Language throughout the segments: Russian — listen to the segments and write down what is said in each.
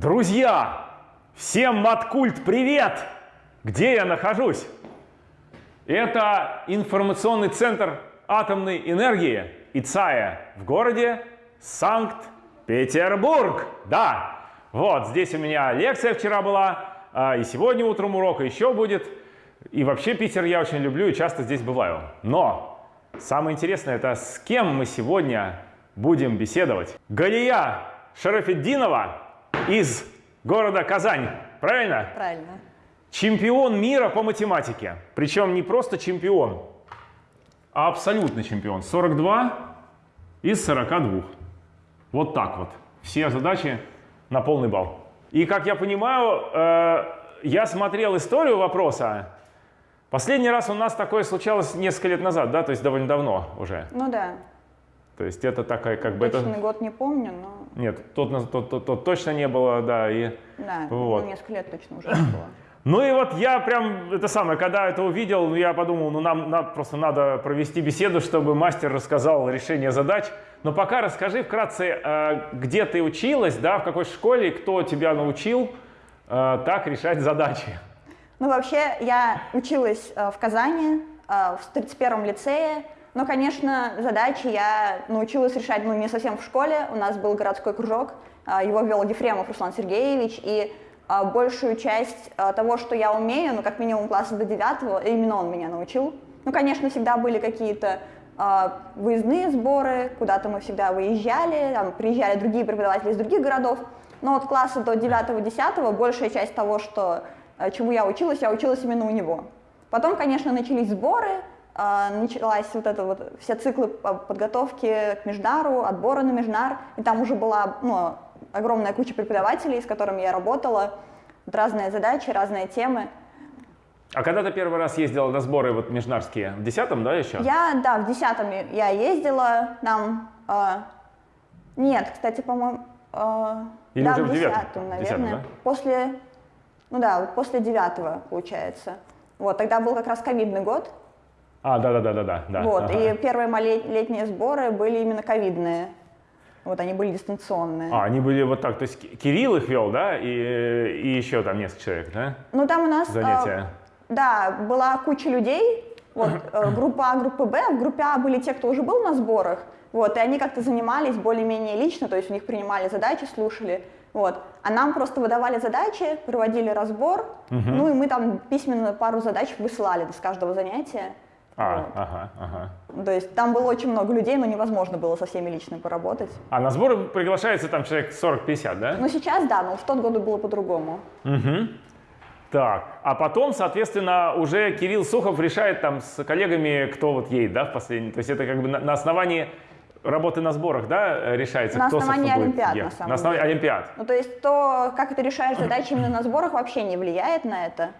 Друзья, всем Маткульт привет! Где я нахожусь? Это информационный центр атомной энергии ИЦАЯ в городе Санкт-Петербург. Да, вот здесь у меня лекция вчера была, а, и сегодня утром урок, и еще будет. И вообще Питер я очень люблю и часто здесь бываю. Но самое интересное, это с кем мы сегодня будем беседовать. Галия Шарафеддинова из города Казань. Правильно? Правильно. Чемпион мира по математике. Причем не просто чемпион, а абсолютный чемпион. 42 из 42. Вот так вот. Все задачи на полный балл. И как я понимаю, э, я смотрел историю вопроса. Последний раз у нас такое случалось несколько лет назад, да, то есть довольно давно уже. Ну да. То есть это такая как бы... Точный это... год не помню, но... Нет, тот, тот, тот- тот точно не было, да, и... Да, Вот. ну, несколько лет точно уже было. Ну и вот я прям, это самое, когда это увидел, я подумал, ну нам надо, просто надо провести беседу, чтобы мастер рассказал решение задач. Но пока расскажи вкратце, э, где ты училась, да, в какой школе, кто тебя научил э, так решать задачи. Ну, вообще, я училась э, в Казани, в 31-м лицее, но, конечно, задачи я научилась решать, ну, не совсем в школе, у нас был городской кружок, э, его вел Ефремов Руслан Сергеевич, и э, большую часть э, того, что я умею, ну, как минимум класса до 9 именно он меня научил. Ну, конечно, всегда были какие-то выездные сборы, куда-то мы всегда выезжали, там, приезжали другие преподаватели из других городов, но от класса до 9-10 большая часть того, что, чему я училась, я училась именно у него. Потом, конечно, начались сборы, началась вот это вот все циклы по- подготовки к междару, отбора на междар, и там уже была ну, огромная куча преподавателей, с которыми я работала, Вот разные задачи, разные темы. А когда ты первый раз ездила на сборы вот межнарские? В десятом, да, еще? Я, да, в десятом я ездила, нам... э, нет, кстати, по-моему... э, Или да, уже в десятом, наверное. десятом, да? После... Ну да, вот после девятого, получается. Вот, тогда был как раз ковидный год. А, да-да-да-да. да. вот, ага. и первые мои летние сборы были именно ковидные. Вот, они были дистанционные. А, они были вот так, то есть Ки- Кирилл их вел, да, и, и еще там несколько человек, да? Ну, там у нас... э, Занятия. да, была куча людей, вот, э, группа А, группа Б. В группе А были те, кто уже был на сборах, вот, и они как-то занимались более-менее лично, то есть у них принимали задачи, слушали, вот. А нам просто выдавали задачи, проводили разбор, ну и мы там письменно пару задач высылали с каждого занятия. А, Вот. ага, ага. То есть там было очень много людей, но невозможно было со всеми лично поработать. А на сборы приглашается там человек 40-50, да? Но сейчас, да, но в тот год было по-другому. Так, а потом, соответственно, уже Кирилл Сухов решает там с коллегами, кто вот едет, да, в последний. То есть это как бы на, на основании работы на сборах, да, решается, На кто, основании собственно, будет олимпиад, на самом На основании деле. олимпиад. Ну, то есть то, как ты решаешь задачи именно на сборах, вообще не влияет на это.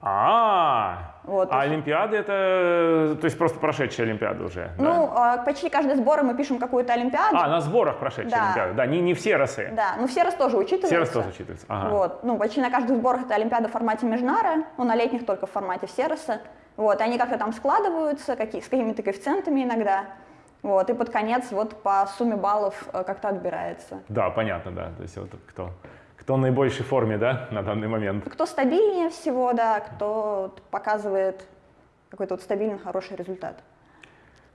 А, Вот. а олимпиады это, то есть просто прошедшие олимпиады уже, да? Ну, э, почти каждый сбор мы пишем какую-то олимпиаду. А, на сборах прошедшие Да. олимпиады, да, не, не все росы. Да, ну все раз тоже учитываются. Все раз тоже учитываются, ага. Вот, ну почти на каждых сборах это олимпиада в формате Межнара, ну на летних только в формате Сероса. Вот, они как-то там складываются, какие, с какими-то коэффициентами иногда. Вот, и под конец вот по сумме баллов э, как-то отбирается. Да, понятно, да. То есть вот кто, кто в наибольшей форме, да, на данный момент. Кто стабильнее всего, да, кто показывает какой-то вот стабильный, хороший результат.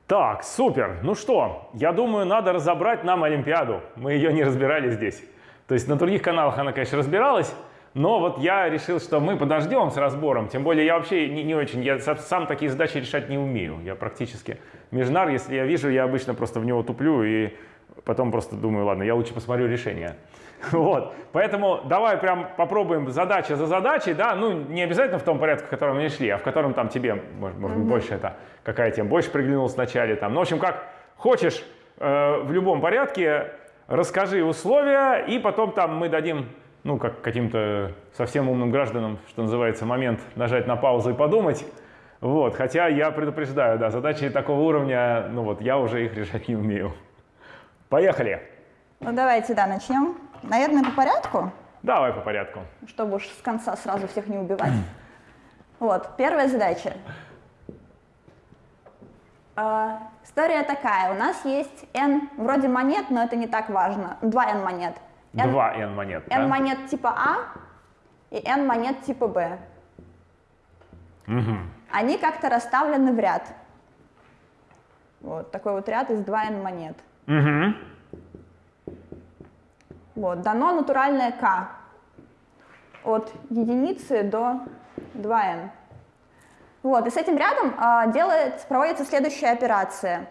Так, супер. Ну что, я думаю, надо разобрать нам Олимпиаду. Мы ее не разбирали здесь. То есть на других каналах она, конечно, разбиралась, но вот я решил, что мы подождем с разбором. Тем более я вообще не, не очень, я са- сам такие задачи решать не умею. Я практически межнар, если я вижу, я обычно просто в него туплю и потом просто думаю, ладно, я лучше посмотрю решение. Вот, поэтому давай прям попробуем задача за задачей, да, ну не обязательно в том порядке, в котором они шли, а в котором там тебе, может, может быть, больше это, какая тем больше приглянулась вначале там. Ну, в общем, как хочешь, э, в любом порядке, расскажи условия, и потом там мы дадим, ну, как каким-то совсем умным гражданам, что называется, момент нажать на паузу и подумать. Вот, хотя я предупреждаю, да, задачи такого уровня, ну вот, я уже их решать не умею. Поехали! Ну давайте, да, начнем. Наверное, по порядку, Давай по порядку. чтобы уж с конца сразу всех не убивать. Вот, первая задача. А, История такая. У нас есть n вроде монет, но это не так важно. 2 n монет. N- Два n монет. n да? монет типа А и n монет типа Б. Мгм. Они как-то расставлены в ряд. Вот такой вот ряд из 2n монет. Мгм. Вот, дано натуральное k от единицы до 2n. Вот, и с этим рядом а, делает, проводится следующая операция.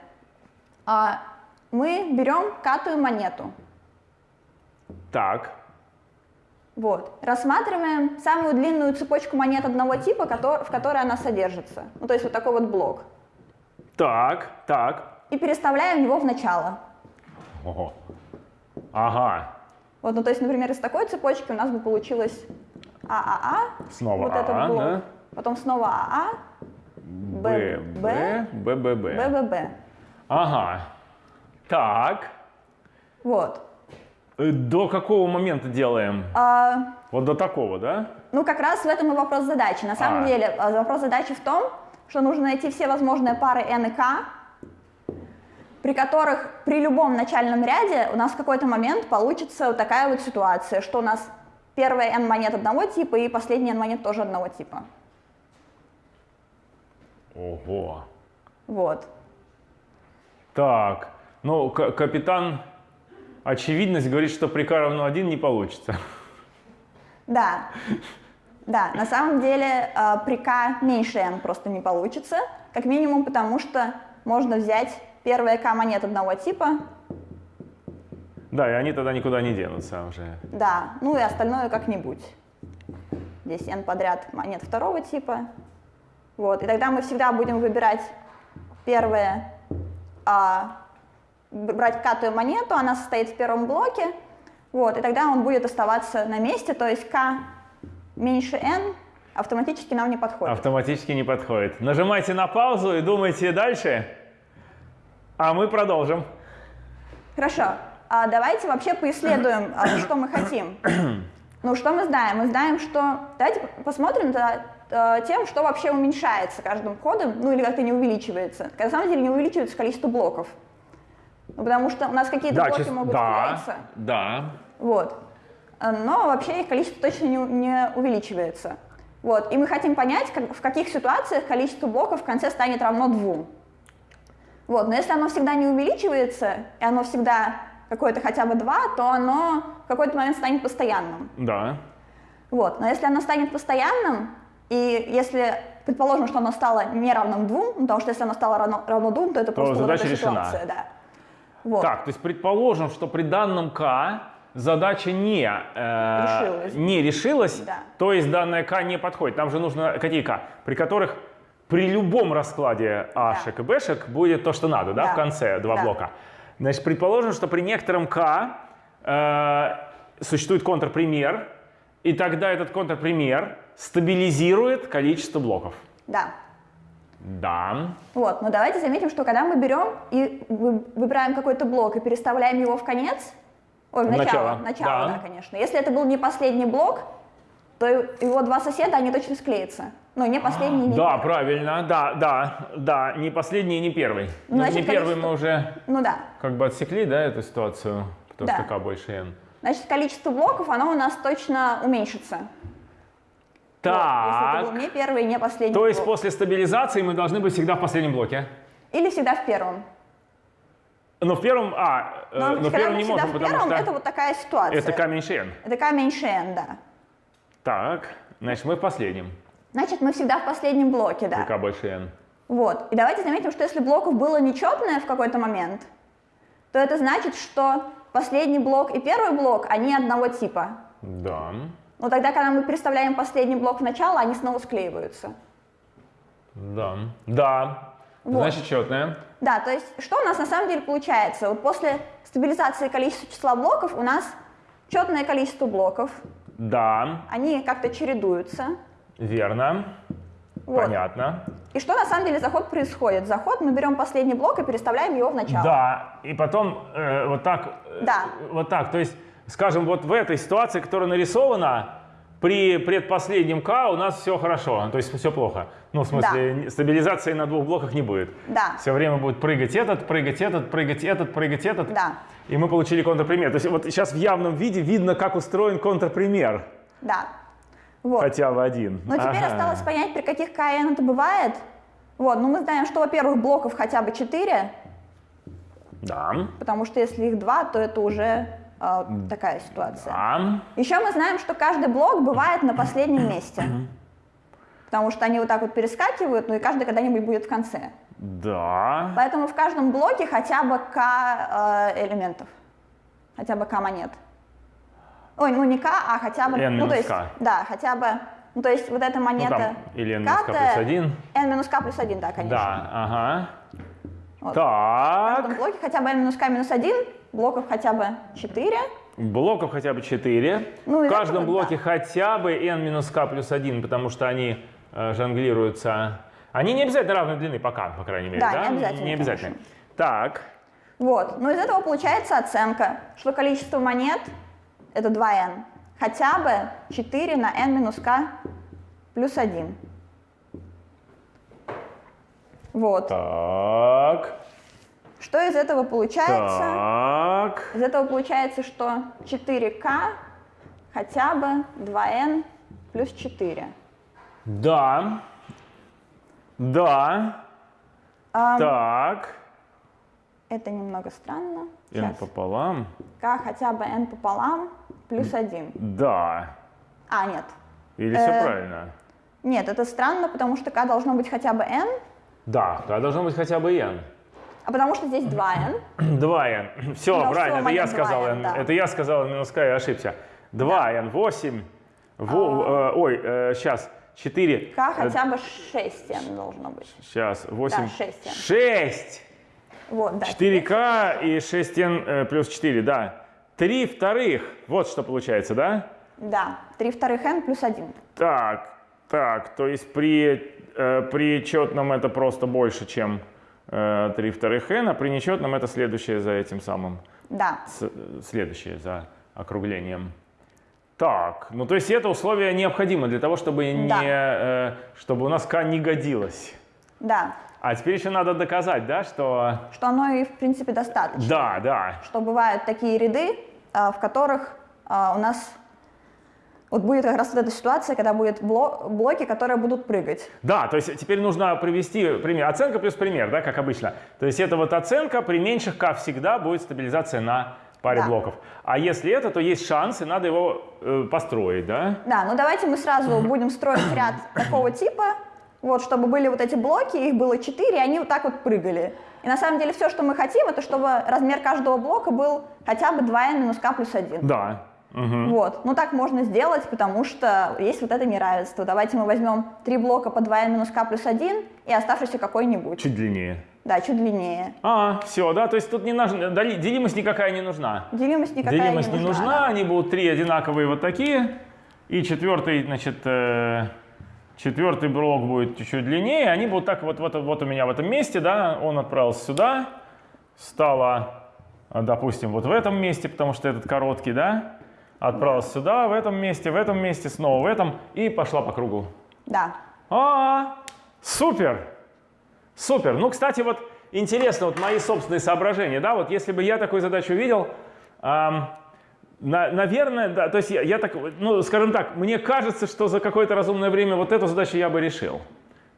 А, мы берем катую монету, Так. вот, рассматриваем самую длинную цепочку монет одного типа, в которой она содержится. Ну, то есть вот такой вот блок. Так. Так. И переставляем его в начало. Ого. Ага. Вот, ну, то есть, например, из такой цепочки у нас бы получилось ААА, Снова вот этот АА, блок, да? потом снова АА, Б. Б. Б. Б. Б. БББ. Ага. Так. Вот. Э, До какого момента делаем? А, Вот до такого, да? ну, как раз в этом и вопрос задачи. На самом А. деле, а, вопрос задачи в том, что нужно найти все возможные пары n и k, при которых при любом начальном ряде у нас в какой-то момент получится вот такая вот ситуация, что у нас первая n монет одного типа и последняя n монет тоже одного типа. Ого. Вот. Так. Ну, капитан очевидность говорит, что при k равно 1 не получится. Да, да, на самом деле э, при k меньше n просто не получится, как минимум потому, что можно взять первые k монет одного типа, Да, и они тогда никуда не денутся уже. да, ну и остальное как-нибудь. Здесь n подряд монет второго типа. Вот, и тогда мы всегда будем выбирать первое, а, брать катую монету, она состоит в первом блоке, вот, и тогда он будет оставаться на месте, то есть k меньше n автоматически нам не подходит. Автоматически не подходит. Нажимайте на паузу и думайте дальше. А мы продолжим. Хорошо, а давайте вообще поисследуем, а, что мы хотим. Ну, что мы знаем? Мы знаем, что... Давайте посмотрим за э, тем, что вообще уменьшается каждым ходом, ну или как-то не увеличивается. На самом деле не увеличивается количество блоков. Ну, потому что у нас какие-то блоки чис- могут да, склеиться. да. Вот. Э, Но вообще их количество точно не, не увеличивается. Вот. И мы хотим понять, как- в каких ситуациях количество блоков в конце станет равно двум. Вот. Но если оно всегда не увеличивается, и оно всегда какое-то хотя бы 2, то оно в какой-то момент станет постоянным. Да. Вот. Но если оно станет постоянным, и если предположим, что оно стало не равным 2, ну, потому что если оно стало равно, равно 2, то это просто вот задача эта решена. ситуация. Да. Вот. Так, то есть предположим, что при данном k задача не, э, Решилась. не решилась, Да. то есть данная k не подходит. Нам же нужно какие k? При которых при любом раскладе a-шек и b-шек будет то, что надо, да, Да. в конце два Да. блока. Значит, предположим, что при некотором k э, существует контрпример, и тогда этот контрпример стабилизирует количество блоков. да. Да. Вот, но давайте заметим, что когда мы берем и вы- выбираем какой-то блок и переставляем его в конец, ой, в начало, начало, начало, да. да. конечно. Если это был не последний блок, то его два соседа, они точно склеятся. Ну, не последний, не Да, первый. правильно, да, да, да, не последний, не первый. Ну, значит, не первый мы уже Ну да. как бы отсекли, да, эту ситуацию, потому Да. что k больше n. Значит, количество блоков, оно у нас точно уменьшится. Вот, если Так, это был не первый, не последний то есть блок. после стабилизации мы должны быть всегда в последнем блоке. Или всегда в первом. Но в первом, а, э, Но, но в первом не можем, в потому первом, что это вот такая ситуация. это k меньше n. Это k меньше n, да. Так, значит мы в последнем, Значит, мы всегда в последнем блоке, да. k больше n. Вот. И давайте заметим, что если блоков было нечетное в какой-то момент, то это значит, что последний блок и первый блок, они одного типа. Да, Но тогда, когда мы переставляем последний блок в начало, они снова склеиваются. да, да, Вот. значит четное. Да, то есть что у нас на самом деле получается? Вот после стабилизации количества числа блоков у нас четное количество блоков, Да, они как-то чередуются. верно, Вот. понятно. И что на самом деле за ход происходит? За ход мы берем последний блок и переставляем его в начало. Да, и потом э, вот так, э, Да. вот так, то есть, скажем, вот в этой ситуации, которая нарисована, при предпоследнем К у нас все хорошо, то есть все плохо. Ну, в смысле, стабилизации на двух блоках не будет. Да. Все время будет прыгать этот, прыгать этот, прыгать этот, прыгать этот. Да. И мы получили контрпример. То есть вот сейчас в явном виде видно, как устроен контрпример. Да. Вот. Хотя бы один. Но теперь Ага. осталось понять, при каких КН это бывает. Вот, ну мы знаем, что, во-первых, блоков хотя бы 4, Да. потому что если их 2, то это уже э, такая ситуация. Да. Еще мы знаем, что каждый блок бывает на последнем месте. Потому что они вот так вот перескакивают, ну и каждый когда-нибудь будет в конце. Да. Поэтому в каждом блоке хотя бы К э, элементов. Хотя бы К монет. Ой, ну не К, а хотя бы... N ну, то есть, K. Да, хотя бы... Ну, то есть вот эта Ну, монета... там или n k К-то- плюс 1. n минус К плюс 1, да, конечно. Да, ага. Вот. В каждом Так. блоке хотя бы n минус К минус 1, блоков хотя бы 4. Блоков хотя бы 4. Ну, в каждом блоке да. хотя бы n минус k плюс 1, потому что они э, жонглируются. Они не обязательно равной длины пока, по крайней мере, Да, да? не обязательно, Не обязательно. конечно. Так. Вот. Но из этого получается оценка, что количество монет это 2n. Хотя бы 4 на n минус k плюс 1. Вот. Так. Что из этого получается? Так. Из этого получается, что 4k хотя бы 2n плюс 4. Да. Да. Ам, Так. Это немного странно. n Сейчас. пополам. k хотя бы n пополам плюс 1. Да. А, нет. Или все Э, правильно? Нет, это странно, потому что k должно быть хотя бы n, Да, да, должно быть хотя бы n. а потому что здесь 2n. 2n. Все, Ну, правильно, это я сказал 2n, n. да. Это я сказал минус k, я ошибся. 2n, 8. Во- э, ой, сейчас, 4. k хотя бы 6n должно быть. Сейчас, 8. Да, 6n. 6. Вот, да. 4k и 6n э, плюс 4, да. 3 вторых. Вот что получается, да? Да, 3 вторых n плюс 1. Так, так, то есть при, э, при четном это просто больше, чем э, 3 вторых n, а при нечетном это следующее за этим самым. Да, с- следующее за округлением. Так, ну то есть это условие необходимо для того, чтобы, не, Да. э, чтобы у нас k не годилось. да. А теперь еще надо доказать, да, что... Что оно и в принципе достаточно. Да, да. Что бывают такие ряды, а, в которых у нас вот будет как раз вот эта ситуация, когда будут бло- блоки, которые будут прыгать. Да, то есть теперь нужно привести пример. Оценка плюс пример, да, как обычно. То есть это вот оценка, при меньших k всегда будет стабилизация на паре Да. блоков. А если это, то есть шанс, и надо его э, построить, да? Да, ну давайте мы сразу будем строить ряд такого типа, вот, чтобы были вот эти блоки, их было 4, и они вот так вот прыгали. И на самом деле все, что мы хотим, это чтобы размер каждого блока был хотя бы 2n минус k плюс 1. Да. Мгм. Вот, ну так можно сделать, потому что есть вот это неравенство. Давайте мы возьмем три блока по 2n минус k плюс 1 и оставшийся какой-нибудь. Чуть длиннее. Да, чуть длиннее. А, все, да, то есть тут не нужна, делимость никакая не нужна. Делимость никакая Делимость не не нужна. нужна, да. они будут три одинаковые вот такие. И четвертый, значит, э, четвертый блок будет чуть-чуть длиннее. Они будут так вот, вот, вот у меня в этом месте, да, он отправился сюда, стало, допустим, вот в этом месте, потому что этот короткий, да, отправился сюда, в этом месте, в этом месте, снова в этом, и пошла по кругу. Да. А, супер, супер. Ну, кстати, вот интересно, вот мои собственные соображения, да, вот если бы я такую задачу видел, ам, на- наверное, да, то есть я, я так, ну, скажем так, мне кажется, что за какое-то разумное время вот эту задачу я бы решил.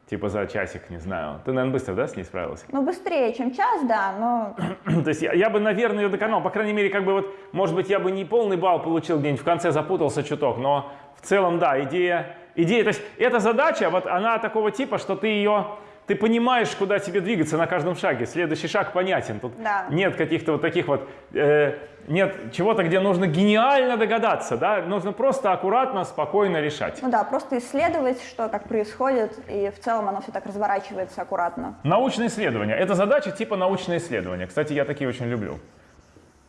Типа за часик, не знаю. Ты, наверное, быстро, да, с ней справился? Ну, быстрее, чем час, да, но То есть я, я бы, наверное, ее доконал. По крайней мере, как бы вот, может быть, я бы не полный балл получил где-нибудь в конце, запутался чуток, но в целом, да, идея, идея, то есть эта задача, вот она такого типа, что ты ее, ты понимаешь, куда тебе двигаться на каждом шаге. Следующий шаг понятен. Тут Да. нет каких-то вот таких вот, э, нет чего-то, где нужно гениально догадаться, да, нужно просто аккуратно, спокойно решать. ну да, просто исследовать, что как происходит, и в целом оно все так разворачивается аккуратно. Научное исследование. Это задача типа научное исследование. Кстати, я такие очень люблю.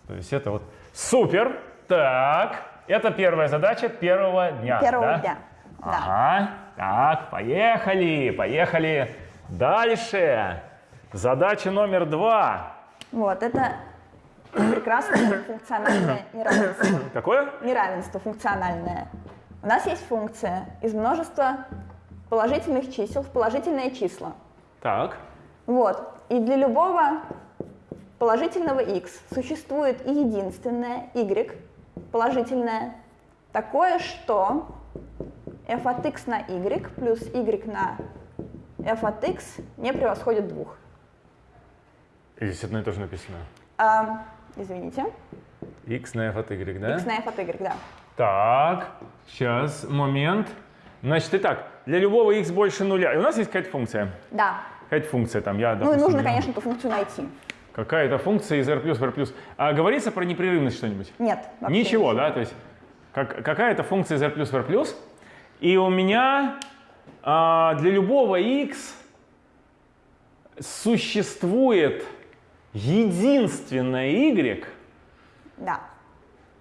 То есть это вот супер. Так, это первая задача первого дня. Первого да? дня. Да. Ага. Так, поехали, поехали. Дальше. Задача номер два. Вот, это прекрасное функциональное неравенство. Какое? Неравенство функциональное. У нас есть функция из множества положительных чисел в положительные числа. Так. Вот. И для любого положительного x существует и единственное y положительное, такое, что f от x на y плюс y на f от x не превосходит двух. Здесь одно и то же написано. А, извините. x на f от y, да? x на f от y, да. Так, сейчас, момент. Значит, итак, для любого x больше нуля. И у нас есть какая-то функция. Да. Какая-то функция там, я, Ну и допустим, нужно, не- конечно, эту функцию найти. Какая-то функция из r плюс в r плюс. А говорится про непрерывность что-нибудь? Нет. вообще Ничего, да? То есть как- какая-то функция из r плюс в r плюс. И у меня а, для любого x существует единственное y. Да.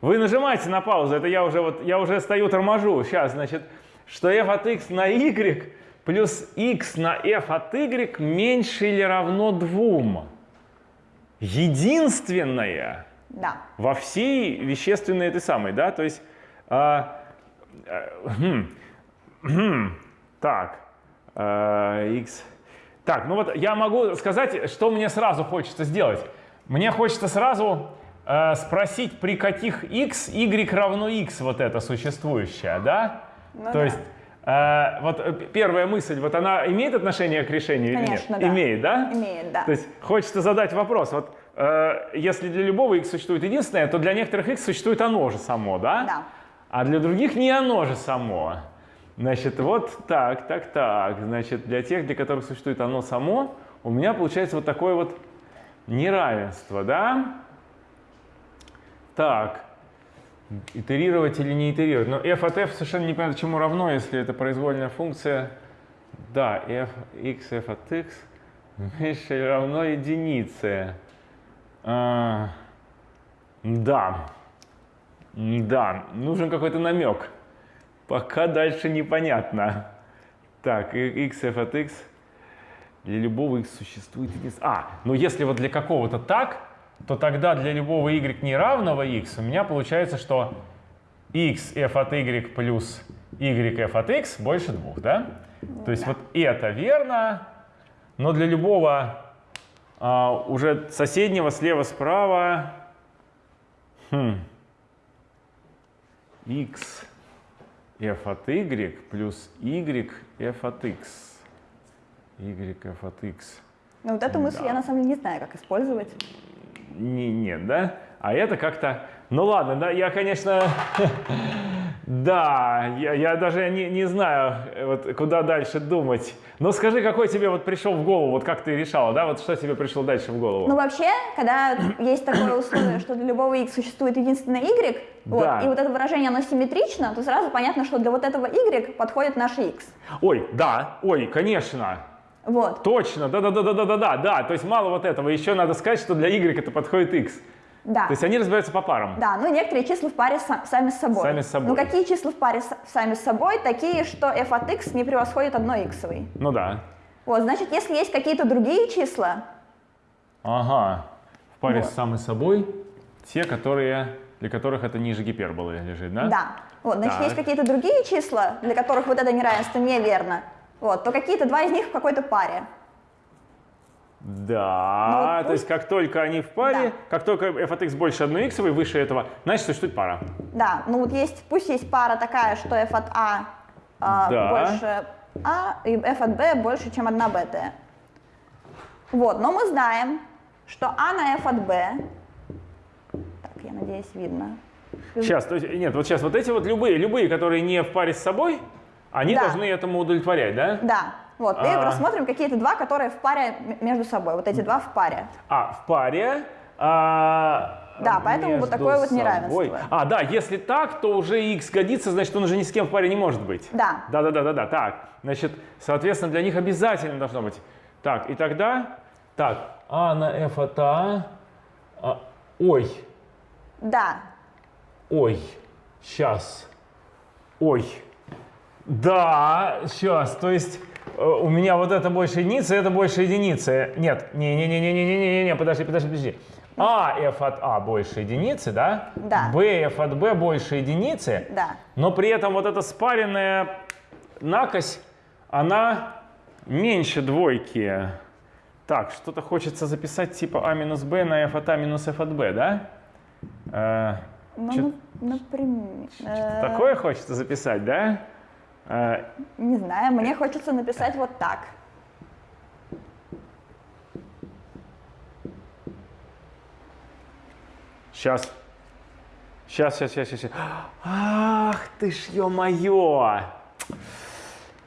Вы нажимаете на паузу, это я уже вот я уже стою торможу. Сейчас, значит, что f от x на y плюс x на f от y меньше или равно 2. Единственное Да. во всей вещественной этой самой, да, то есть, а, а, хм, хм, так, а, x, так, ну вот я могу сказать, что мне сразу хочется сделать. Мне хочется сразу а, спросить, при каких x y равно x вот это существующее, да? Ну то да. есть, а, вот э, первая мысль, вот она имеет отношение к решению или Конечно, нет? да. Имеет, да? Имеет, да. То есть хочется задать вопрос, вот э, если для любого x существует единственное, то для некоторых x существует оно же само, да? Да. А для других не оно же само. Значит, вот так, так, так. Значит, для тех, для которых существует оно само, у меня получается вот такое вот неравенство, да? Так, итерировать или не итерировать? Но f от f совершенно непонятно чему равно, если это произвольная функция. Да, f, x, f от x меньше или равно единице. А, да. Да, нужен какой-то намек. Пока дальше непонятно. Так, x, f от x. Для любого x существует единственное. А, ну если вот для какого-то так, то тогда для любого y неравного x у меня получается, что x f от y плюс y f от x больше двух, да? То есть вот это верно, но для любого а, уже соседнего слева-справа хм, x f от y плюс y f от x. y f от x. Но вот эту мысль Да. я на самом деле не знаю, как использовать. Не, нет, да? А это как-то... Ну ладно, да, я, конечно... Да, я, я даже не, не знаю, вот, куда дальше думать. Но скажи, какой тебе вот пришел в голову, вот как ты решала, да? Вот что тебе пришло дальше в голову? Ну вообще, когда есть такое условие, что для любого x существует единственное y, вот, Да. и вот это выражение, оно симметрично, то сразу понятно, что для вот этого y подходит наш x. Ой, да, ой, конечно. Вот. Точно, да-да-да-да-да-да, да. То есть мало вот этого. Еще надо сказать, что для y это подходит x. Да. То есть они разбираются по парам. Да, ну некоторые числа в паре са- сами с собой. Сами с собой. Ну какие числа в паре с- сами с собой? Такие, что f от x не превосходит одной иксовой. Ну да. Вот, значит, если есть какие-то другие числа, Ага. В паре Вот. с самой собой те, которые, для которых это ниже гиперболы лежит, да? да, вот, значит, Так. есть какие-то другие числа, для которых вот это неравенство неверно, вот, то какие-то два из них в какой-то паре. Да, Ну, то есть как только они в паре, Да. как только f от x больше одной иксовой, выше этого, значит существует пара. Да, ну вот есть, пусть есть пара такая, что f от a а, Да. больше a, и f от b больше, чем 1 bt. Вот, но мы знаем, что a на f от b, так, я надеюсь, видно. Сейчас, то есть, нет, вот сейчас вот эти вот любые, любые, которые не в паре с собой, они Да. должны этому удовлетворять, да? Да, вот, и А. рассмотрим какие-то два, которые в паре между собой, вот эти два в паре. А, в паре. а, Да, поэтому вот такое вот собой. неравенство. А, да, если так, то уже x годится, значит, он уже ни с кем в паре не может быть. Да. Да, да, да, да, да. Так, значит, соответственно, для них обязательно должно быть. Так, и тогда, так, а на f от а, а, ой, Да, ой, сейчас, ой, да, сейчас, то есть у меня вот это больше единицы, это больше единицы. Нет, не-не-не-не-не-не-не-не, подожди, подожди, подожди. А f от А больше единицы, да? Да. B f от B больше единицы. Да. Но при этом вот эта спаренная накось, она меньше двойки. Так, что-то хочется записать типа А минус Б на f от А минус f от B, да? Э, Ну, ну, например... э, Такое хочется записать, да? Э, Не знаю, мне хочется написать вот так. Сейчас. Сейчас, сейчас, сейчас, сейчас. Ах ты ж, ё-моё!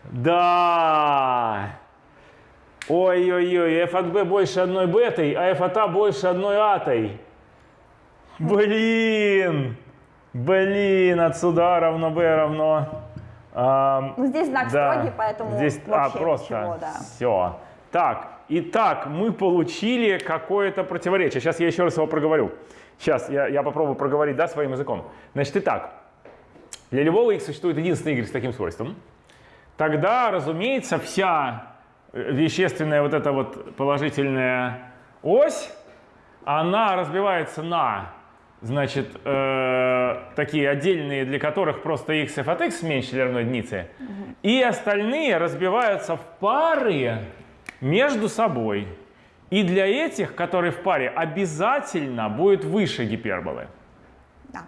Да! Ой-ой-ой, f от b больше одной бетой, а f от a больше одной атой. Блин! Блин, отсюда равно b равно... ам, Ну, здесь знак да, строгий, поэтому здесь а, просто ничего, да. все. Так, итак, мы получили какое-то противоречие. Сейчас я еще раз его проговорю. Сейчас я, я попробую проговорить, да, своим языком. Значит, итак, для любого x существует единственный y с таким свойством. Тогда, разумеется, вся э, вещественная вот эта вот положительная ось, она разбивается на, значит, э, такие отдельные, для которых просто x f от x меньше или равно единице, и остальные разбиваются в пары между собой. И для этих, которые в паре, обязательно будет выше гиперболы. Да.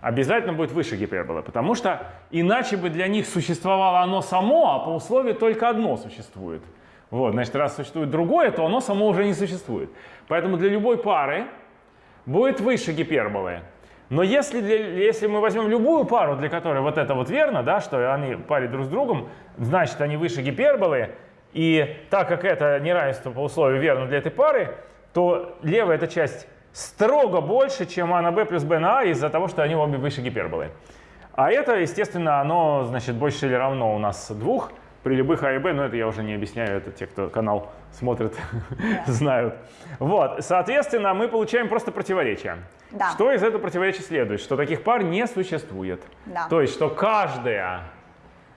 Обязательно будет выше гиперболы, потому что иначе бы для них существовало оно само, а по условию только одно существует. Вот, значит, раз существует другое, то оно само уже не существует. Поэтому для любой пары будет выше гиперболы. Но если, для- если мы возьмем любую пару, для которой вот это вот верно, да, что они паре друг с другом, значит, они выше гиперболы, и так как это неравенство по условию верно для этой пары, то левая эта часть строго больше, чем а на b плюс b на а из-за того, что они обе выше гиперболы. А это, естественно, оно, значит, больше или равно у нас двух при любых а и b, но это я уже не объясняю, это те, кто канал смотрит, знают. Вот, соответственно, мы получаем просто противоречие. Да. Что из этого противоречия следует? Что таких пар не существует. Да. То есть, что каждая,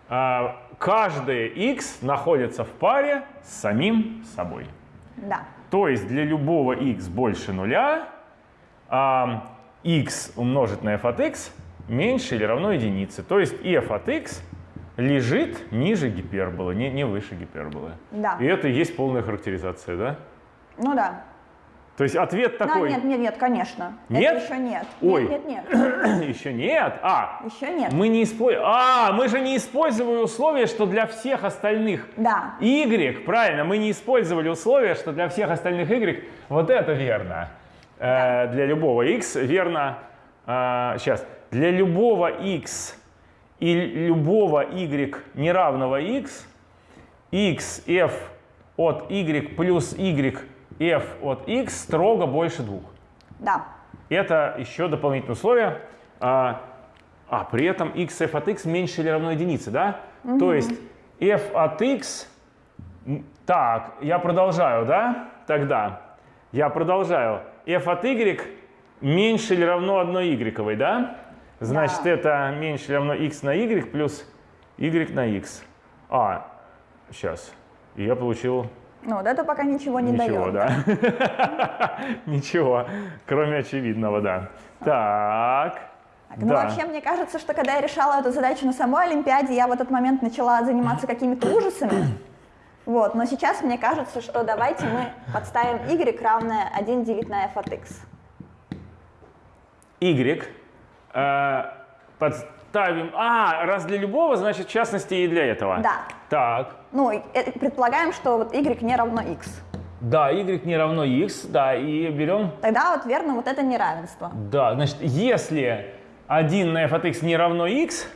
а, каждая x находится в паре с самим собой. Да. То есть для любого x больше нуля а, x умножить на f от x меньше или равно единице. То есть f от x лежит ниже гиперболы, не, не выше гиперболы. Да. И это и есть полная характеризация, да? Ну да. То есть ответ Да, такой. нет, нет, нет, конечно. Нет? Это еще нет. Ой. Нет, нет, нет. Еще нет. А, Еще нет. мы не используем. А, мы же не использовали условие, что для всех остальных Да. Y, правильно, мы не использовали условие, что для всех остальных Y вот это верно. Э, для любого X верно. сейчас. Для любого X и любого Y неравного X, X F от Y плюс Y F от X строго больше двух. Да. Это еще дополнительное условие. А, а при этом x f от x меньше или равно единице, да? То есть f от x... Так, я продолжаю, да? Тогда я продолжаю. f от y меньше или равно одной y, да? Значит, Да. это меньше или равно x на y плюс y на x. А, сейчас. И я получил Ну, вот это пока ничего не Ничего, дает. да. Ничего, кроме очевидного, да. Так. Так, ну, да. вообще, мне кажется, что когда я решала эту задачу на самой Олимпиаде, я в этот момент начала заниматься какими-то ужасами. Вот, но сейчас мне кажется, что давайте мы подставим y равное 1 делить на f от x. Y подставим. А, раз для любого, значит, в частности и для этого. Да. Так. Ну, э, предполагаем, что вот y не равно x. Да, y не равно x, да, и берем. Тогда вот верно вот это неравенство. Да, значит, если 1 на f от x не равно x,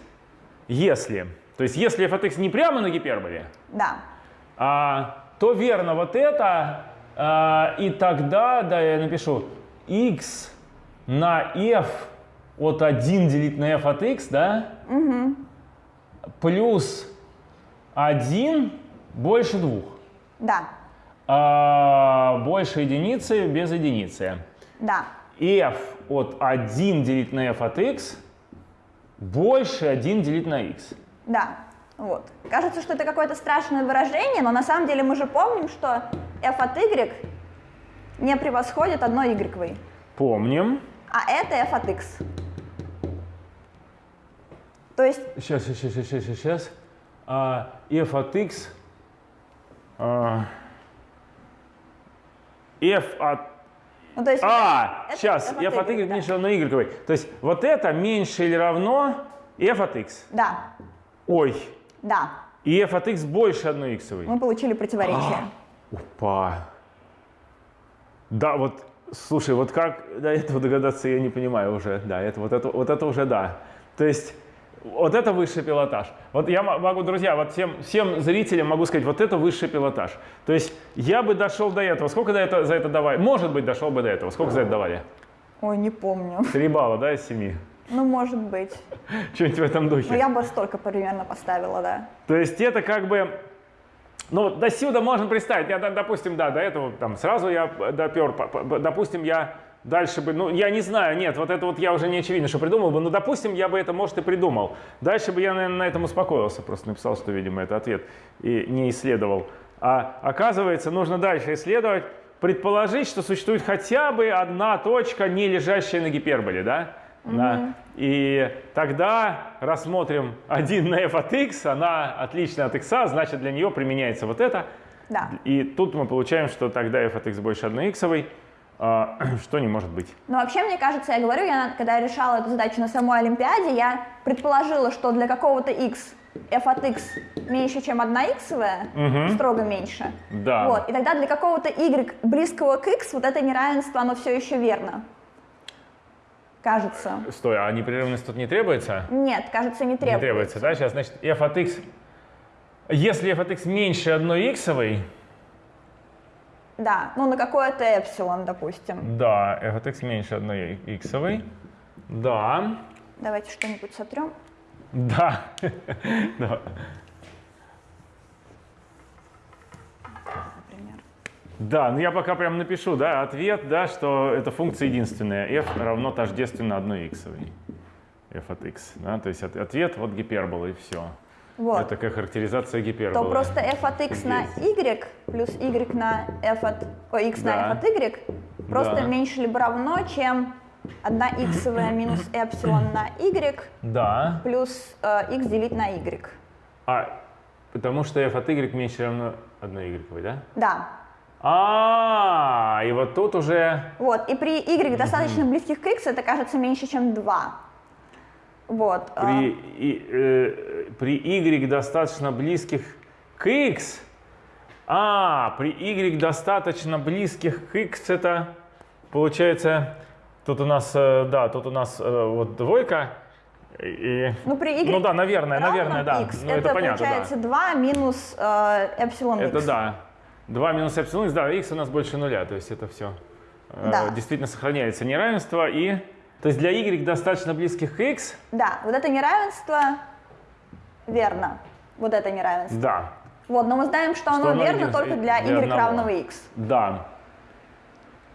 если, то есть если f от x не прямо на гиперболе, Да. а, то верно вот это, а, и тогда, да, я напишу, x на f от 1 делить на f от x, да, плюс 1 больше 2. Да. А, больше единицы без единицы. Да. f от 1 делить на f от x больше 1 делить на x. Да. Вот. Кажется, что это какое-то страшное выражение, но на самом деле мы же помним, что f от y не превосходит 1 y. Помним. А это f от x. То есть, Сейчас, сейчас, сейчас, сейчас, сейчас. А, f от x. а, f от... ну, то есть А, это сейчас, f от f от y да. меньше равно y. То есть вот это меньше или равно f от x. Да, Ой, да, и f от x больше 1 x. мы получили противоречие. Опа. Да, вот, слушай, вот как до этого догадаться, я не понимаю уже. Да, это, вот, это, вот это уже да. То есть вот это высший пилотаж. Вот я могу, друзья, вот всем, всем зрителям могу сказать, вот это высший пилотаж. То есть я бы дошел до этого. Сколько до этого, за это давали? Может быть, дошел бы до этого. Сколько за это давали? Ой, не помню. Три балла, да, из семи? Ну, может быть. Что-нибудь в этом духе. Но я бы столько примерно поставила, да. То есть это как бы, ну вот до сюда можно представить, я, допустим, да, до этого там сразу я допер, по- по- допустим, я дальше бы, ну я не знаю, нет, вот это вот я уже не очевидно, что придумал бы, но допустим, я бы это, может, и придумал. Дальше бы я, наверное, на этом успокоился, просто написал, что, видимо, это ответ, и не исследовал. А оказывается, нужно дальше исследовать, предположить, что существует хотя бы одна точка, не лежащая на гиперболе, да? На- И тогда рассмотрим 1 на f от x, она отлична от x, значит для нее применяется вот это. Да. И тут мы получаем, что тогда f от x больше 1 иксовой, что не может быть. Но вообще, мне кажется, я говорю, я, когда я решала эту задачу на самой Олимпиаде, я предположила, что для какого-то x f от x меньше, чем 1 иксовая, строго меньше. Да. Вот. И тогда для какого-то y близкого к x вот это неравенство, оно все еще верно. Кажется. Стой, а непрерывность тут не требуется? Нет, кажется, не требуется. Не требуется, да? Сейчас, значит, f от x, если f от x меньше 1 иксовой, Да, ну на какое-то эпсилон, допустим. да, f от x меньше 1 иксовой, да, Давайте что-нибудь сотрем. да, да. например. Да, ну я пока прям напишу, да, ответ, да, что эта функция единственная. f равно тождественно 1 иксовой. f от x, да, то есть от- ответ вот гипербола и все. Вот. Это такая характеризация гиперболы. то просто f от x на y плюс y на f от... Ой, x Да. на f от y просто Да. меньше либо равно, чем 1 иксовая минус эпсилон на y Да, плюс э, x делить на y. а потому что f от y меньше равно 1 y, да? Да. А, и вот тут уже Вот. И при y достаточно близких к x это кажется меньше, чем 2. Вот. э, при, и, э, при y достаточно близких к x. А, при y достаточно близких к x это получается, тут у нас, э, да, тут у нас э, вот двойка. И, Ну, при y ну да, наверное, наверное, да. x, Ну, это, понятно, да. получается 2 минус э, эпсилон Это x. да. 2 минус эпсилон, да, x у нас больше нуля, то есть это все. Да. Действительно сохраняется неравенство. И, то есть для y достаточно близких к x, Да, вот это неравенство верно. Вот это неравенство. да, Вот, но мы знаем, что, оно оно верно только для для y одного. равного x. да.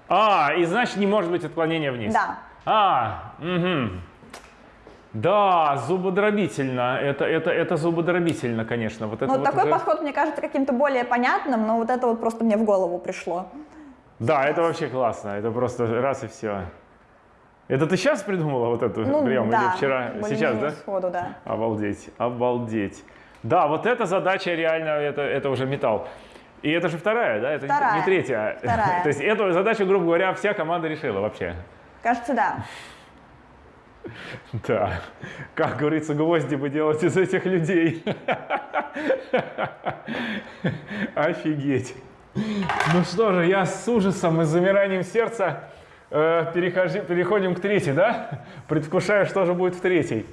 А, и значит не может быть отклонения вниз. Да. А, угу. Да, зубодробительно. Это, это, это зубодробительно, конечно. Вот это Ну, вот такой уже- подход мне кажется каким-то более понятным, но вот это вот просто мне в голову пришло. Да, это вообще классно. Это просто раз и все. Это ты сейчас придумала вот эту Ну, прием да, или вчера? Сейчас, да? Сходу, да. Обалдеть, обалдеть. Да, вот эта задача реально, это, это уже металл. И это же вторая, да? Это Вторая. не третья. Вторая. То есть эту задачу, грубо говоря, вся команда решила вообще. Кажется, да. Да. Как говорится, гвозди бы делать из этих людей. Офигеть. Ну что же, я с ужасом и замиранием сердца перехожи- переходим к третьей, да? Предвкушаю, что же будет в третьей.